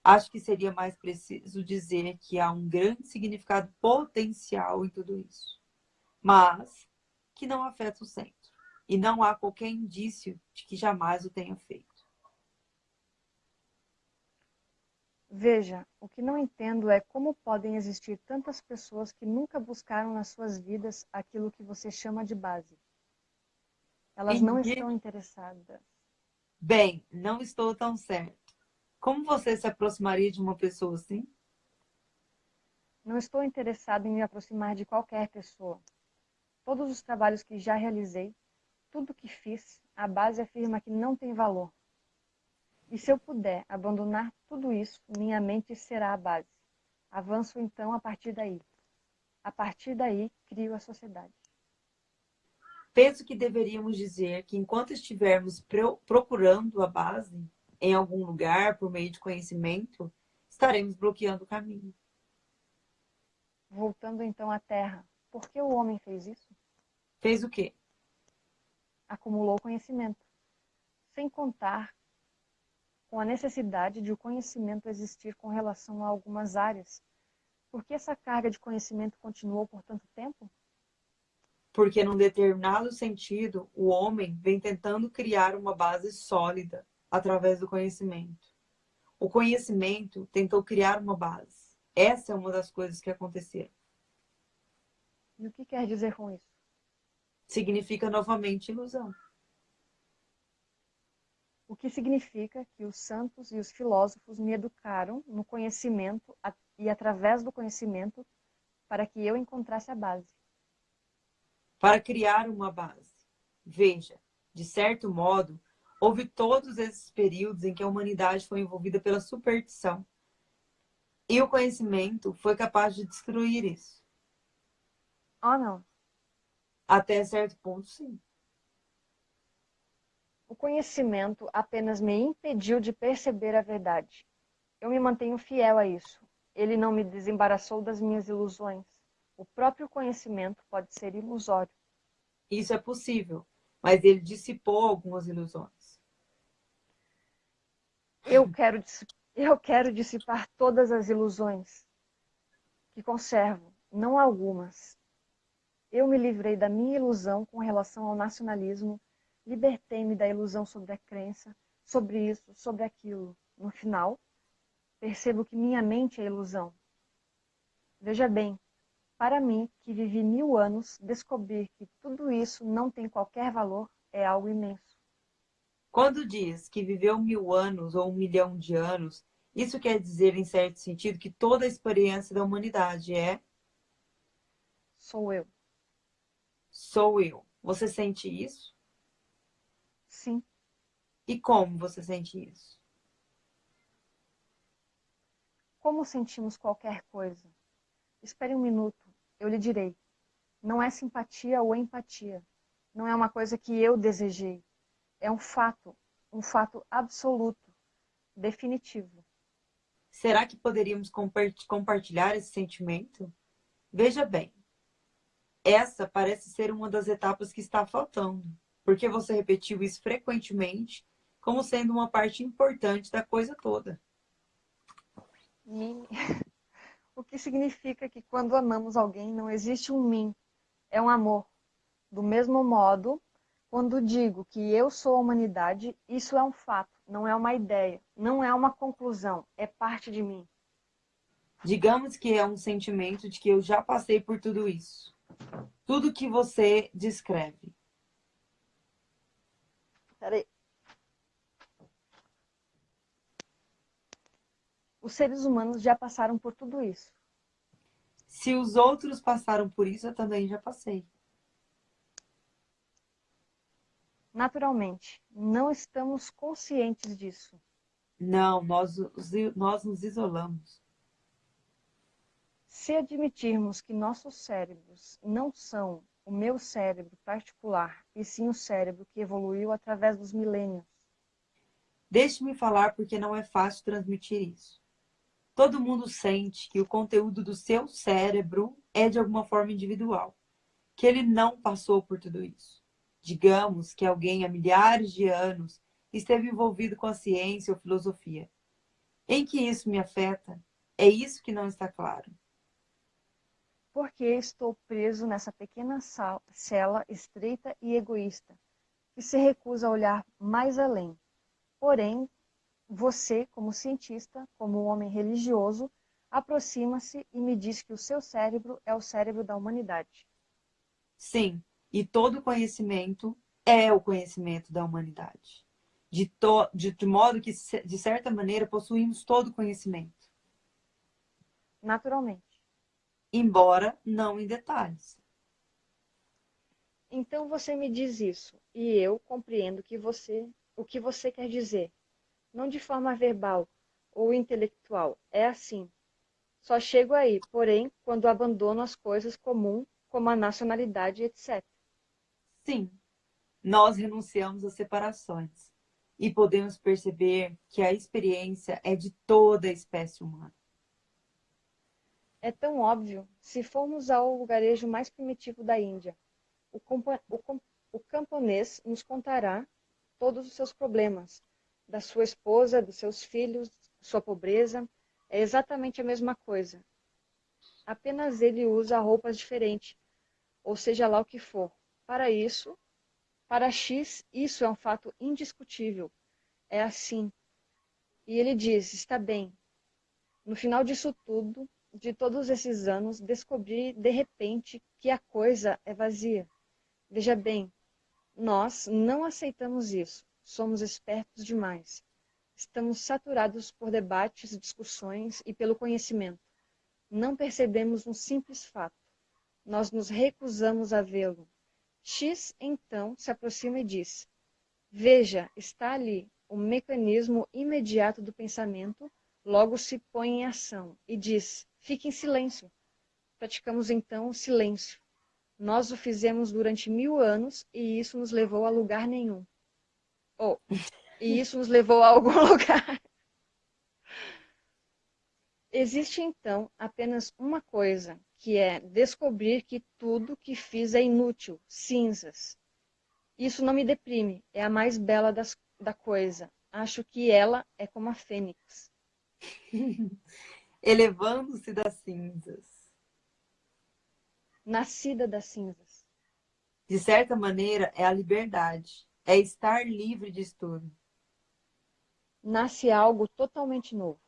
Acho que seria mais preciso dizer que há um grande significado potencial em tudo isso, mas que não afeta o centro, e não há qualquer indício de que jamais o tenha feito. Veja, o que não entendo é como podem existir tantas pessoas que nunca buscaram nas suas vidas aquilo que você chama de base. Elas não estão interessadas. Bem, não estou tão certo. Como você se aproximaria de uma pessoa assim? Não estou interessado em me aproximar de qualquer pessoa. Todos os trabalhos que já realizei, tudo que fiz, a base afirma que não tem valor. E se eu puder abandonar tudo isso, minha mente será a base. Avanço então a partir daí. A partir daí, crio a sociedade. Penso que deveríamos dizer que enquanto estivermos procurando a base em algum lugar por meio de conhecimento, estaremos bloqueando o caminho. Voltando então à Terra, por que o homem fez isso? Fez o quê? Acumulou conhecimento, sem contar com a necessidade de o conhecimento existir com relação a algumas áreas. Por que essa carga de conhecimento continuou por tanto tempo? porque num determinado sentido, o homem vem tentando criar uma base sólida através do conhecimento. O conhecimento tentou criar uma base. Essa é uma das coisas que aconteceram. E o que quer dizer com isso? Significa novamente ilusão. O que significa que os santos e os filósofos me educaram no conhecimento e através do conhecimento para que eu encontrasse a base. Para criar uma base. Veja, de certo modo, houve todos esses períodos em que a humanidade foi envolvida pela superstição. E o conhecimento foi capaz de destruir isso. Oh, não. Até certo ponto, sim. O conhecimento apenas me impediu de perceber a verdade. Eu me mantenho fiel a isso. Ele não me desembaraçou das minhas ilusões. O próprio conhecimento pode ser ilusório. Isso é possível, mas ele dissipou algumas ilusões. Eu quero, eu quero dissipar todas as ilusões que conservo, não algumas. Eu me livrei da minha ilusão com relação ao nacionalismo Libertei-me da ilusão sobre a crença, sobre isso, sobre aquilo. No final, percebo que minha mente é ilusão. Veja bem, para mim, que vivi mil anos, descobrir que tudo isso não tem qualquer valor é algo imenso. Quando diz que viveu mil anos ou um milhão de anos, isso quer dizer, em certo sentido, que toda a experiência da humanidade é? Sou eu. Sou eu. Você sente isso? Sim. E como você sente isso? Como sentimos qualquer coisa? Espere um minuto, eu lhe direi. Não é simpatia ou empatia. Não é uma coisa que eu desejei. É um fato, um fato absoluto, definitivo. Será que poderíamos compartilhar esse sentimento? Veja bem, essa parece ser uma das etapas que está faltando porque você repetiu isso frequentemente como sendo uma parte importante da coisa toda. E o que significa que quando amamos alguém não existe um mim, é um amor. Do mesmo modo, quando digo que eu sou a humanidade, isso é um fato, não é uma ideia, não é uma conclusão, é parte de mim. Digamos que é um sentimento de que eu já passei por tudo isso. Tudo que você descreve. Peraí. Os seres humanos já passaram por tudo isso. Se os outros passaram por isso, eu também já passei. Naturalmente, não estamos conscientes disso. Não, nós, nós nos isolamos. Se admitirmos que nossos cérebros não são o meu cérebro particular, e sim o cérebro que evoluiu através dos milênios. Deixe-me falar porque não é fácil transmitir isso. Todo mundo sente que o conteúdo do seu cérebro é de alguma forma individual, que ele não passou por tudo isso. Digamos que alguém há milhares de anos esteve envolvido com a ciência ou filosofia. Em que isso me afeta? É isso que não está claro porque estou preso nessa pequena cela estreita e egoísta, que se recusa a olhar mais além. Porém, você, como cientista, como homem religioso, aproxima-se e me diz que o seu cérebro é o cérebro da humanidade. Sim, e todo conhecimento é o conhecimento da humanidade. De, to, de, de modo que, de certa maneira, possuímos todo o conhecimento. Naturalmente embora não em detalhes. Então você me diz isso, e eu compreendo que você, o que você quer dizer. Não de forma verbal ou intelectual, é assim. Só chego aí, porém, quando abandono as coisas comuns, como a nacionalidade, etc. Sim, nós renunciamos às separações e podemos perceber que a experiência é de toda a espécie humana. É tão óbvio se formos ao lugarejo mais primitivo da Índia. O, o, o camponês nos contará todos os seus problemas, da sua esposa, dos seus filhos, sua pobreza. É exatamente a mesma coisa. Apenas ele usa roupas diferentes, ou seja lá o que for. Para isso, para X, isso é um fato indiscutível. É assim. E ele diz: Está bem. No final disso tudo, de todos esses anos, descobri de repente que a coisa é vazia. Veja bem, nós não aceitamos isso. Somos espertos demais. Estamos saturados por debates, discussões e pelo conhecimento. Não percebemos um simples fato. Nós nos recusamos a vê-lo. X então se aproxima e diz: Veja, está ali o mecanismo imediato do pensamento, logo se põe em ação e diz: Fique em silêncio. Praticamos então o silêncio. Nós o fizemos durante mil anos e isso nos levou a lugar nenhum. Oh, e isso nos levou a algum lugar. Existe então apenas uma coisa, que é descobrir que tudo que fiz é inútil, cinzas. Isso não me deprime, é a mais bela das, da coisa. Acho que ela é como a fênix. Elevando-se das cinzas nascida das cinzas. De certa maneira, é a liberdade, é estar livre de estudo. Nasce algo totalmente novo.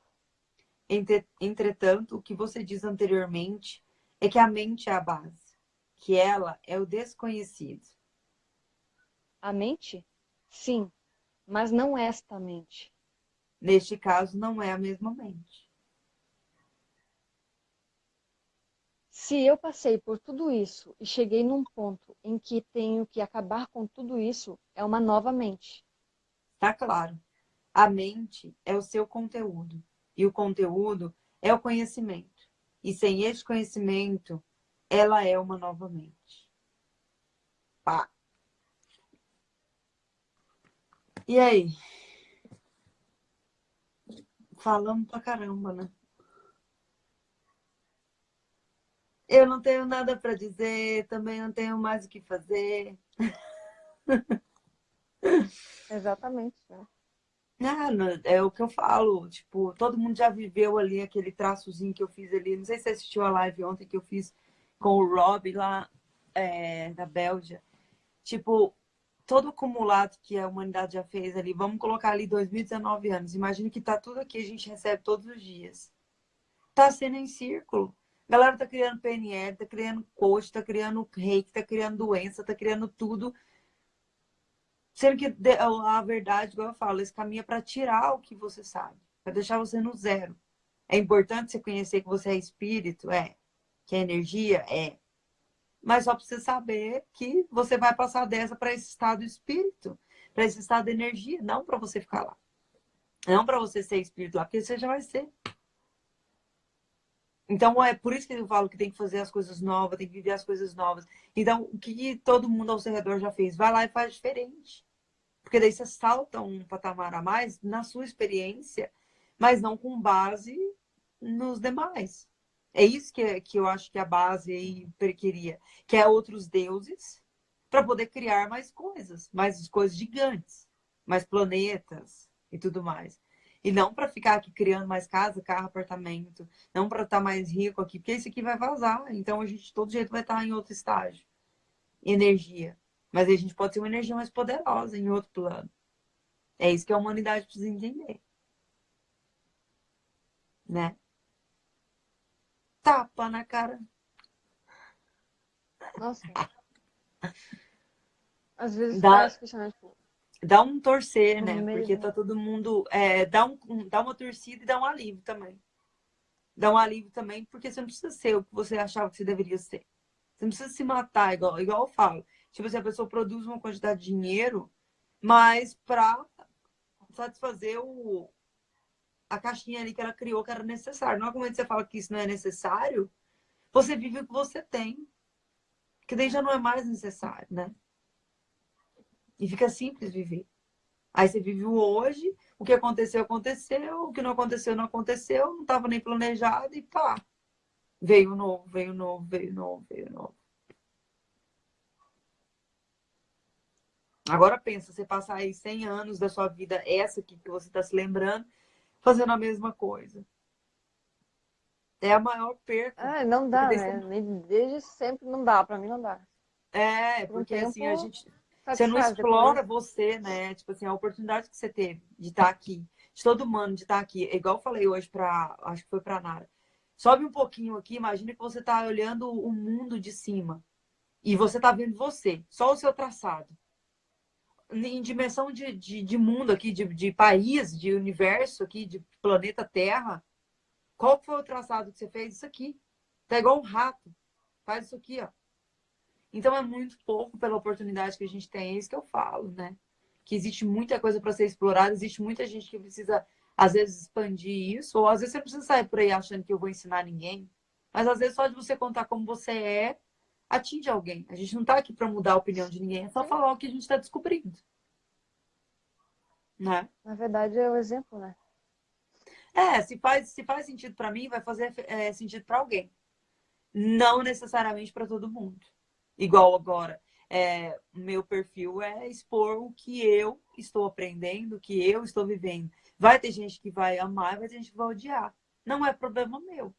Entretanto, o que você diz anteriormente é que a mente é a base, que ela é o desconhecido. A mente? Sim, mas não esta mente. Neste caso, não é a mesma mente. Se eu passei por tudo isso e cheguei num ponto em que tenho que acabar com tudo isso, é uma nova mente. Tá claro. A mente é o seu conteúdo. E o conteúdo é o conhecimento. E sem esse conhecimento, ela é uma nova mente. Pá. E aí? Falamos pra caramba, né? Eu não tenho nada para dizer, também não tenho mais o que fazer. Exatamente, né? Ah, é o que eu falo, tipo, todo mundo já viveu ali aquele traçozinho que eu fiz ali. Não sei se você assistiu a live ontem que eu fiz com o Rob lá é, da Bélgica. Tipo, todo acumulado que a humanidade já fez ali, vamos colocar ali 2019 anos. Imagina que tá tudo aqui, a gente recebe todos os dias. Tá sendo em círculo. A galera tá criando PNL, tá criando coach, tá criando reiki, tá criando doença, tá criando tudo. Sendo que a verdade, igual eu falo, esse caminho é para tirar o que você sabe, para deixar você no zero. É importante você conhecer que você é espírito, é. Que é energia, é. Mas só precisa saber que você vai passar dessa para esse estado espírito, para esse estado de energia, não para você ficar lá. Não para você ser espírito lá, porque você já vai ser. Então, é por isso que eu falo que tem que fazer as coisas novas, tem que viver as coisas novas. Então, o que todo mundo ao seu redor já fez? Vai lá e faz diferente. Porque daí você salta um patamar a mais na sua experiência, mas não com base nos demais. É isso que, que eu acho que a base aí queria, que é outros deuses, para poder criar mais coisas, mais coisas gigantes, mais planetas e tudo mais. E não para ficar aqui criando mais casa, carro, apartamento. Não para estar tá mais rico aqui, porque isso aqui vai vazar. Então a gente, de todo jeito, vai estar tá em outro estágio. Energia. Mas a gente pode ser uma energia mais poderosa em outro plano. É isso que a humanidade precisa entender. Né? Tapa na cara. Nossa. Às vezes Dá... parece que tipo, dá um torcer, né? Porque tá todo mundo. É, dá, um, dá uma torcida e dá um alívio também. Dá um alívio também, porque você não precisa ser o que você achava que você deveria ser. Você não precisa se matar, igual, igual eu falo. Tipo assim, a pessoa produz uma quantidade de dinheiro, mas para satisfazer o, a caixinha ali que ela criou que era necessário. Não é como você fala que isso não é necessário, você vive o que você tem. Que daí já não é mais necessário, né? E fica simples viver. Aí você vive o hoje, o que aconteceu, aconteceu, o que não aconteceu, não aconteceu, não estava nem planejado e pá. Veio novo, veio novo, veio novo, veio novo. Agora pensa, você passar aí 100 anos da sua vida, essa aqui que você está se lembrando, fazendo a mesma coisa. É a maior perda. Ah, não dá, né? Desde sempre não dá, para mim não dá. É, porque tempo... assim, a gente você não explora você, né? Tipo assim, a oportunidade que você teve de estar aqui, de todo humano de estar aqui. É igual eu falei hoje para, acho que foi para Nara. Sobe um pouquinho aqui, imagina que você está olhando o mundo de cima. E você está vendo você, só o seu traçado. Em dimensão de, de, de mundo aqui, de, de país, de universo aqui, de planeta Terra, qual foi o traçado que você fez? Isso aqui. Tá igual um rato. Faz isso aqui, ó. Então é muito pouco pela oportunidade que a gente tem, é isso que eu falo, né? Que existe muita coisa para ser explorada, existe muita gente que precisa, às vezes, expandir isso, ou às vezes você precisa sair por aí achando que eu vou ensinar ninguém. Mas às vezes só de você contar como você é, atinge alguém. A gente não está aqui para mudar a opinião de ninguém, é só falar o que a gente está descobrindo. Né? Na verdade, é o exemplo, né? É, se faz, se faz sentido para mim, vai fazer é, sentido para alguém. Não necessariamente para todo mundo. Igual agora, é, meu perfil é expor o que eu estou aprendendo, o que eu estou vivendo. Vai ter gente que vai amar, vai ter gente que vai odiar. Não é problema meu.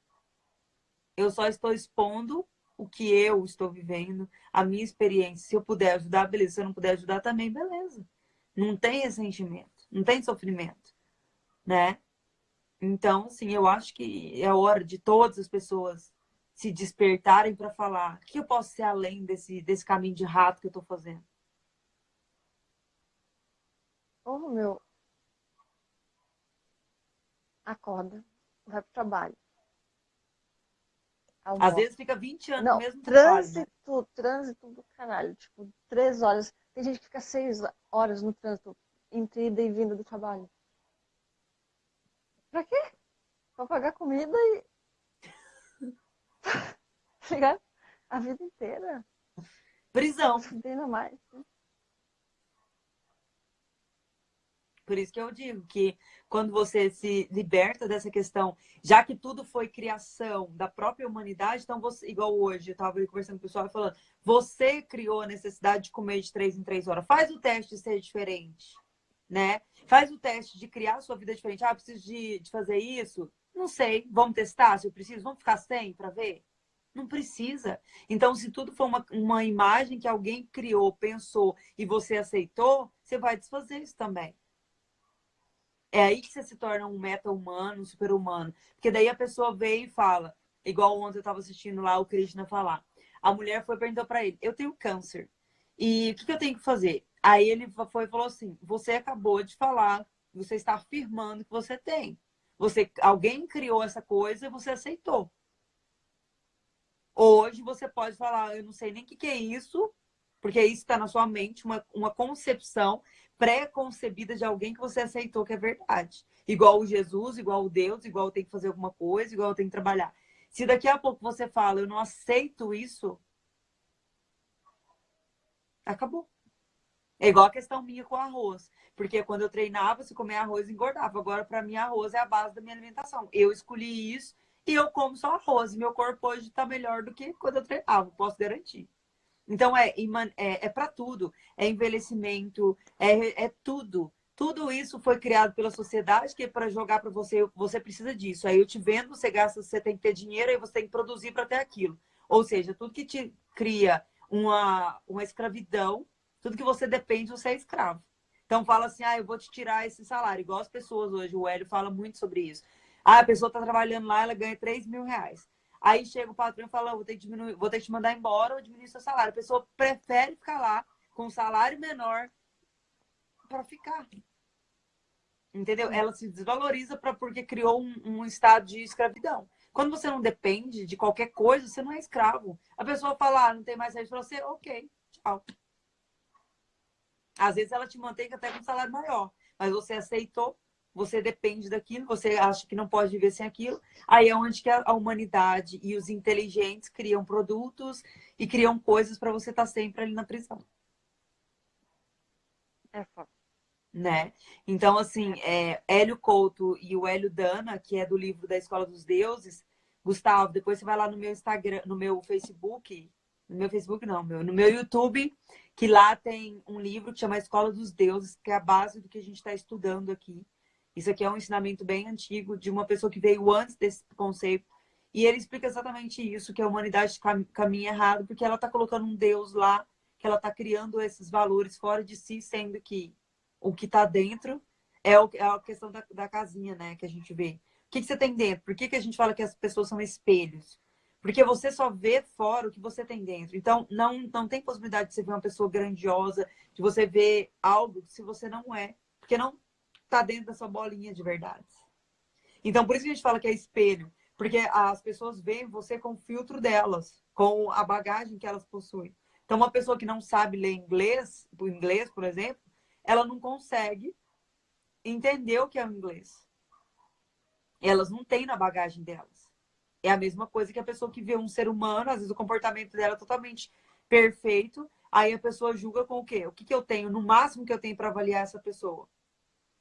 Eu só estou expondo o que eu estou vivendo, a minha experiência. Se eu puder ajudar, beleza. Se eu não puder ajudar também, beleza. Não tem ressentimento, não tem sofrimento, né? Então, assim, eu acho que é hora de todas as pessoas se despertarem para falar o que eu posso ser além desse, desse caminho de rato que eu estou fazendo. Oh, meu. Acorda, vai pro trabalho. Almoço. Às vezes fica 20 anos Não, no mesmo trânsito, trabalho. Né? Trânsito do caralho. Tipo, três horas. Tem gente que fica seis horas no trânsito entre ida e vinda do trabalho. Pra quê? Pra pagar comida e Tá A vida inteira. Prisão. Fudendo mais. Né? Por isso que eu digo que quando você se liberta dessa questão, já que tudo foi criação da própria humanidade, então você, igual hoje, eu estava conversando com o pessoal falando, você criou a necessidade de comer de três em três horas. Faz o teste de ser diferente, né? Faz o teste de criar a sua vida diferente. Ah, preciso de, de fazer isso? Não sei. Vamos testar se eu preciso? Vamos ficar sem para ver? Não precisa. Então, se tudo for uma, uma imagem que alguém criou, pensou e você aceitou, você vai desfazer isso também. É aí que você se torna um meta-humano, um super-humano. Porque daí a pessoa vem e fala, igual ontem eu estava assistindo lá o Krishna falar. A mulher foi perguntou para ele, eu tenho câncer. E o que, que eu tenho que fazer? Aí ele foi e falou assim, você acabou de falar, você está afirmando que você tem. Você, alguém criou essa coisa e você aceitou. Hoje você pode falar, eu não sei nem o que, que é isso, porque isso está na sua mente, uma, uma concepção pré-concebida de alguém que você aceitou que é verdade. Igual o Jesus, igual o Deus, igual tem que fazer alguma coisa, igual tem que trabalhar. Se daqui a pouco você fala, eu não aceito isso, acabou. É igual a questão minha com arroz. Porque quando eu treinava, se comer arroz, engordava. Agora, para mim, arroz é a base da minha alimentação. Eu escolhi isso e eu como só arroz. Meu corpo hoje está melhor do que quando eu treinava, posso garantir. Então, é, é, é para tudo. É envelhecimento, é, é tudo. Tudo isso foi criado pela sociedade, que é para jogar para você, você precisa disso. Aí eu te vendo, você gasta, você tem que ter dinheiro, aí você tem que produzir para ter aquilo. Ou seja, tudo que te cria uma, uma escravidão, tudo que você depende, você é escravo. Então fala assim, ah, eu vou te tirar esse salário. Igual as pessoas hoje, o Hélio fala muito sobre isso. Ah, a pessoa está trabalhando lá, ela ganha 3 mil reais. Aí chega o patrão e fala, vou ter, que diminuir, vou ter que te mandar embora ou diminuir seu salário. A pessoa prefere ficar lá com um salário menor para ficar. Entendeu? Ela se desvaloriza pra, porque criou um, um, estado de escravidão. Quando você não depende de qualquer coisa, você não é escravo. A pessoa fala, ah, não tem mais saída para você, ok, tchau. Às vezes ela te mantém até com um salário maior, mas você aceitou, você depende daquilo, você acha que não pode viver sem aquilo. Aí é onde que a humanidade e os inteligentes criam produtos e criam coisas para você estar tá sempre ali na prisão. É foda. Né? Então, assim, é, Hélio Couto e o Hélio Dana, que é do livro da Escola dos Deuses, Gustavo, depois você vai lá no meu Instagram, no meu Facebook, no meu Facebook não, meu, no meu YouTube, que lá tem um livro que chama Escola dos Deuses, que é a base do que a gente está estudando aqui. Isso aqui é um ensinamento bem antigo de uma pessoa que veio antes desse conceito. E ele explica exatamente isso, que a humanidade caminha errado, porque ela está colocando um Deus lá, que ela está criando esses valores fora de si, sendo que o que está dentro é, o, é a questão da, da, casinha, né, que a gente vê. O que, que você tem dentro? Por que, que a gente fala que as pessoas são espelhos? Porque você só vê fora o que você tem dentro. Então, não, não tem possibilidade de você ver uma pessoa grandiosa, de você ver algo se você não é. Porque não está dentro da sua bolinha de verdade. Então, por isso que a gente fala que é espelho. Porque as pessoas veem você com o filtro delas, com a bagagem que elas possuem. Então, uma pessoa que não sabe ler inglês, o inglês, por exemplo, ela não consegue entender o que é o inglês. Elas não têm na bagagem delas. É a mesma coisa que a pessoa que vê um ser humano, às vezes o comportamento dela é totalmente perfeito, aí a pessoa julga com o quê? O que, que eu tenho, no máximo que eu tenho para avaliar essa pessoa?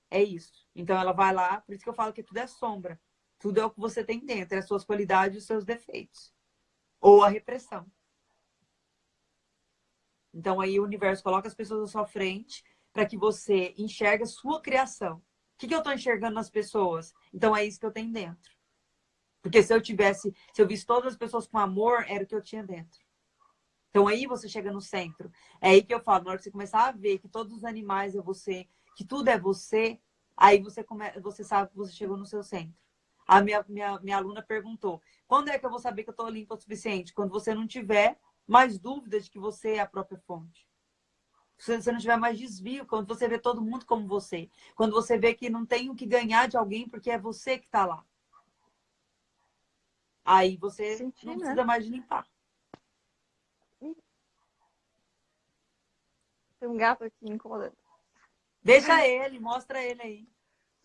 É isso. Então ela vai lá, por isso que eu falo que tudo é sombra. Tudo é o que você tem dentro, é as suas qualidades e os seus defeitos. Ou a repressão. Então aí o universo coloca as pessoas à sua frente para que você enxergue a sua criação. O que, que eu estou enxergando nas pessoas? Então é isso que eu tenho dentro. Porque se eu tivesse, se eu visse todas as pessoas com amor, era o que eu tinha dentro. Então aí você chega no centro. É aí que eu falo, na hora que você começar a ver que todos os animais é você, que tudo é você, aí você, come, você sabe que você chegou no seu centro. A minha, minha, minha aluna perguntou, quando é que eu vou saber que eu estou limpa o suficiente? Quando você não tiver mais dúvida de que você é a própria fonte. Se você não tiver mais desvio, quando você vê todo mundo como você. Quando você vê que não tem o que ganhar de alguém porque é você que está lá. Aí você Senti, não né? precisa mais de limpar. Tem um gato aqui incomodando. Deixa ele, mostra ele aí.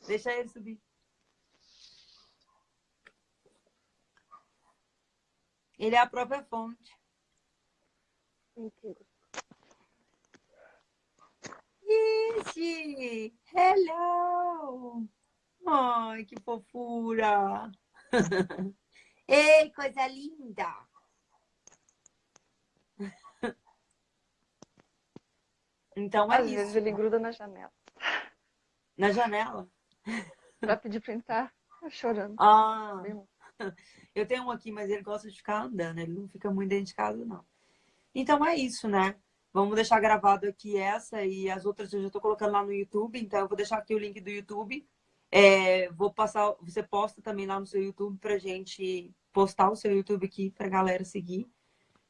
Deixa ele subir. Ele é a própria fonte. Mentira. Ixi! Hello! Ai, que fofura! Ei, coisa linda! Então é Às isso. vezes ele gruda na janela. Na janela? pra pedir pra entrar, tá chorando. Ah, eu tenho um aqui, mas ele gosta de ficar andando, ele não fica muito dentro de casa, não. Então é isso, né? Vamos deixar gravado aqui essa e as outras eu já estou colocando lá no YouTube, então eu vou deixar aqui o link do YouTube é, vou passar, você posta também lá no seu YouTube pra gente postar o seu YouTube aqui pra galera seguir.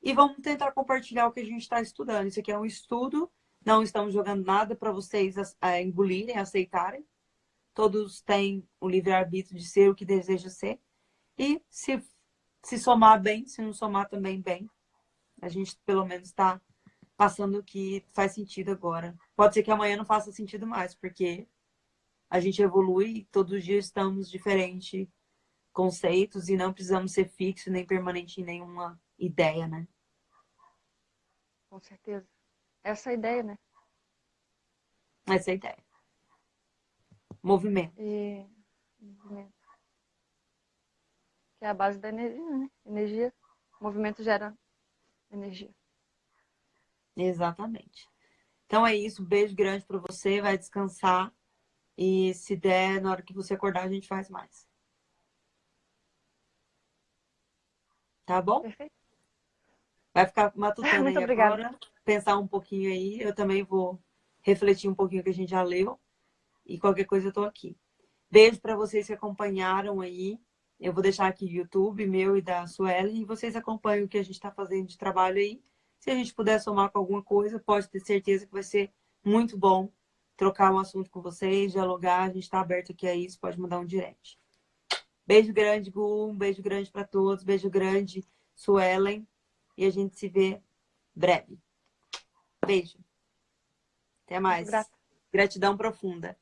E vamos tentar compartilhar o que a gente está estudando. Isso aqui é um estudo, não estamos jogando nada para vocês é, engolirem, aceitarem. Todos têm o livre-arbítrio de ser o que deseja ser. E se, se somar bem, se não somar também bem, a gente pelo menos está passando o que faz sentido agora. Pode ser que amanhã não faça sentido mais, porque a gente evolui, todos os dias estamos diferentes conceitos e não precisamos ser fixo nem permanente em nenhuma ideia, né? Com certeza. Essa é a ideia, né? Essa é a ideia. Movimento. E... Movimento. Que é a base da energia, né? Energia. movimento gera energia. Exatamente. Então é isso. Um beijo grande para você. Vai descansar. E se der, na hora que você acordar, a gente faz mais. Tá bom? Perfeito. Vai ficar matutando Muito aí obrigada. agora, pensar um pouquinho aí. Eu também vou refletir um pouquinho o que a gente já leu. E qualquer coisa eu tô aqui. Beijo para vocês que acompanharam aí. Eu vou deixar aqui o YouTube meu e da Suelen. E vocês acompanham o que a gente está fazendo de trabalho aí. Se a gente puder somar com alguma coisa, pode ter certeza que vai ser muito bom trocar um assunto com vocês, dialogar. A gente está aberto aqui a isso, pode mandar um direct. Beijo grande, Gu. Um beijo grande para todos. Beijo grande, Suelen. E a gente se vê breve. Beijo. Até mais. Gratidão profunda.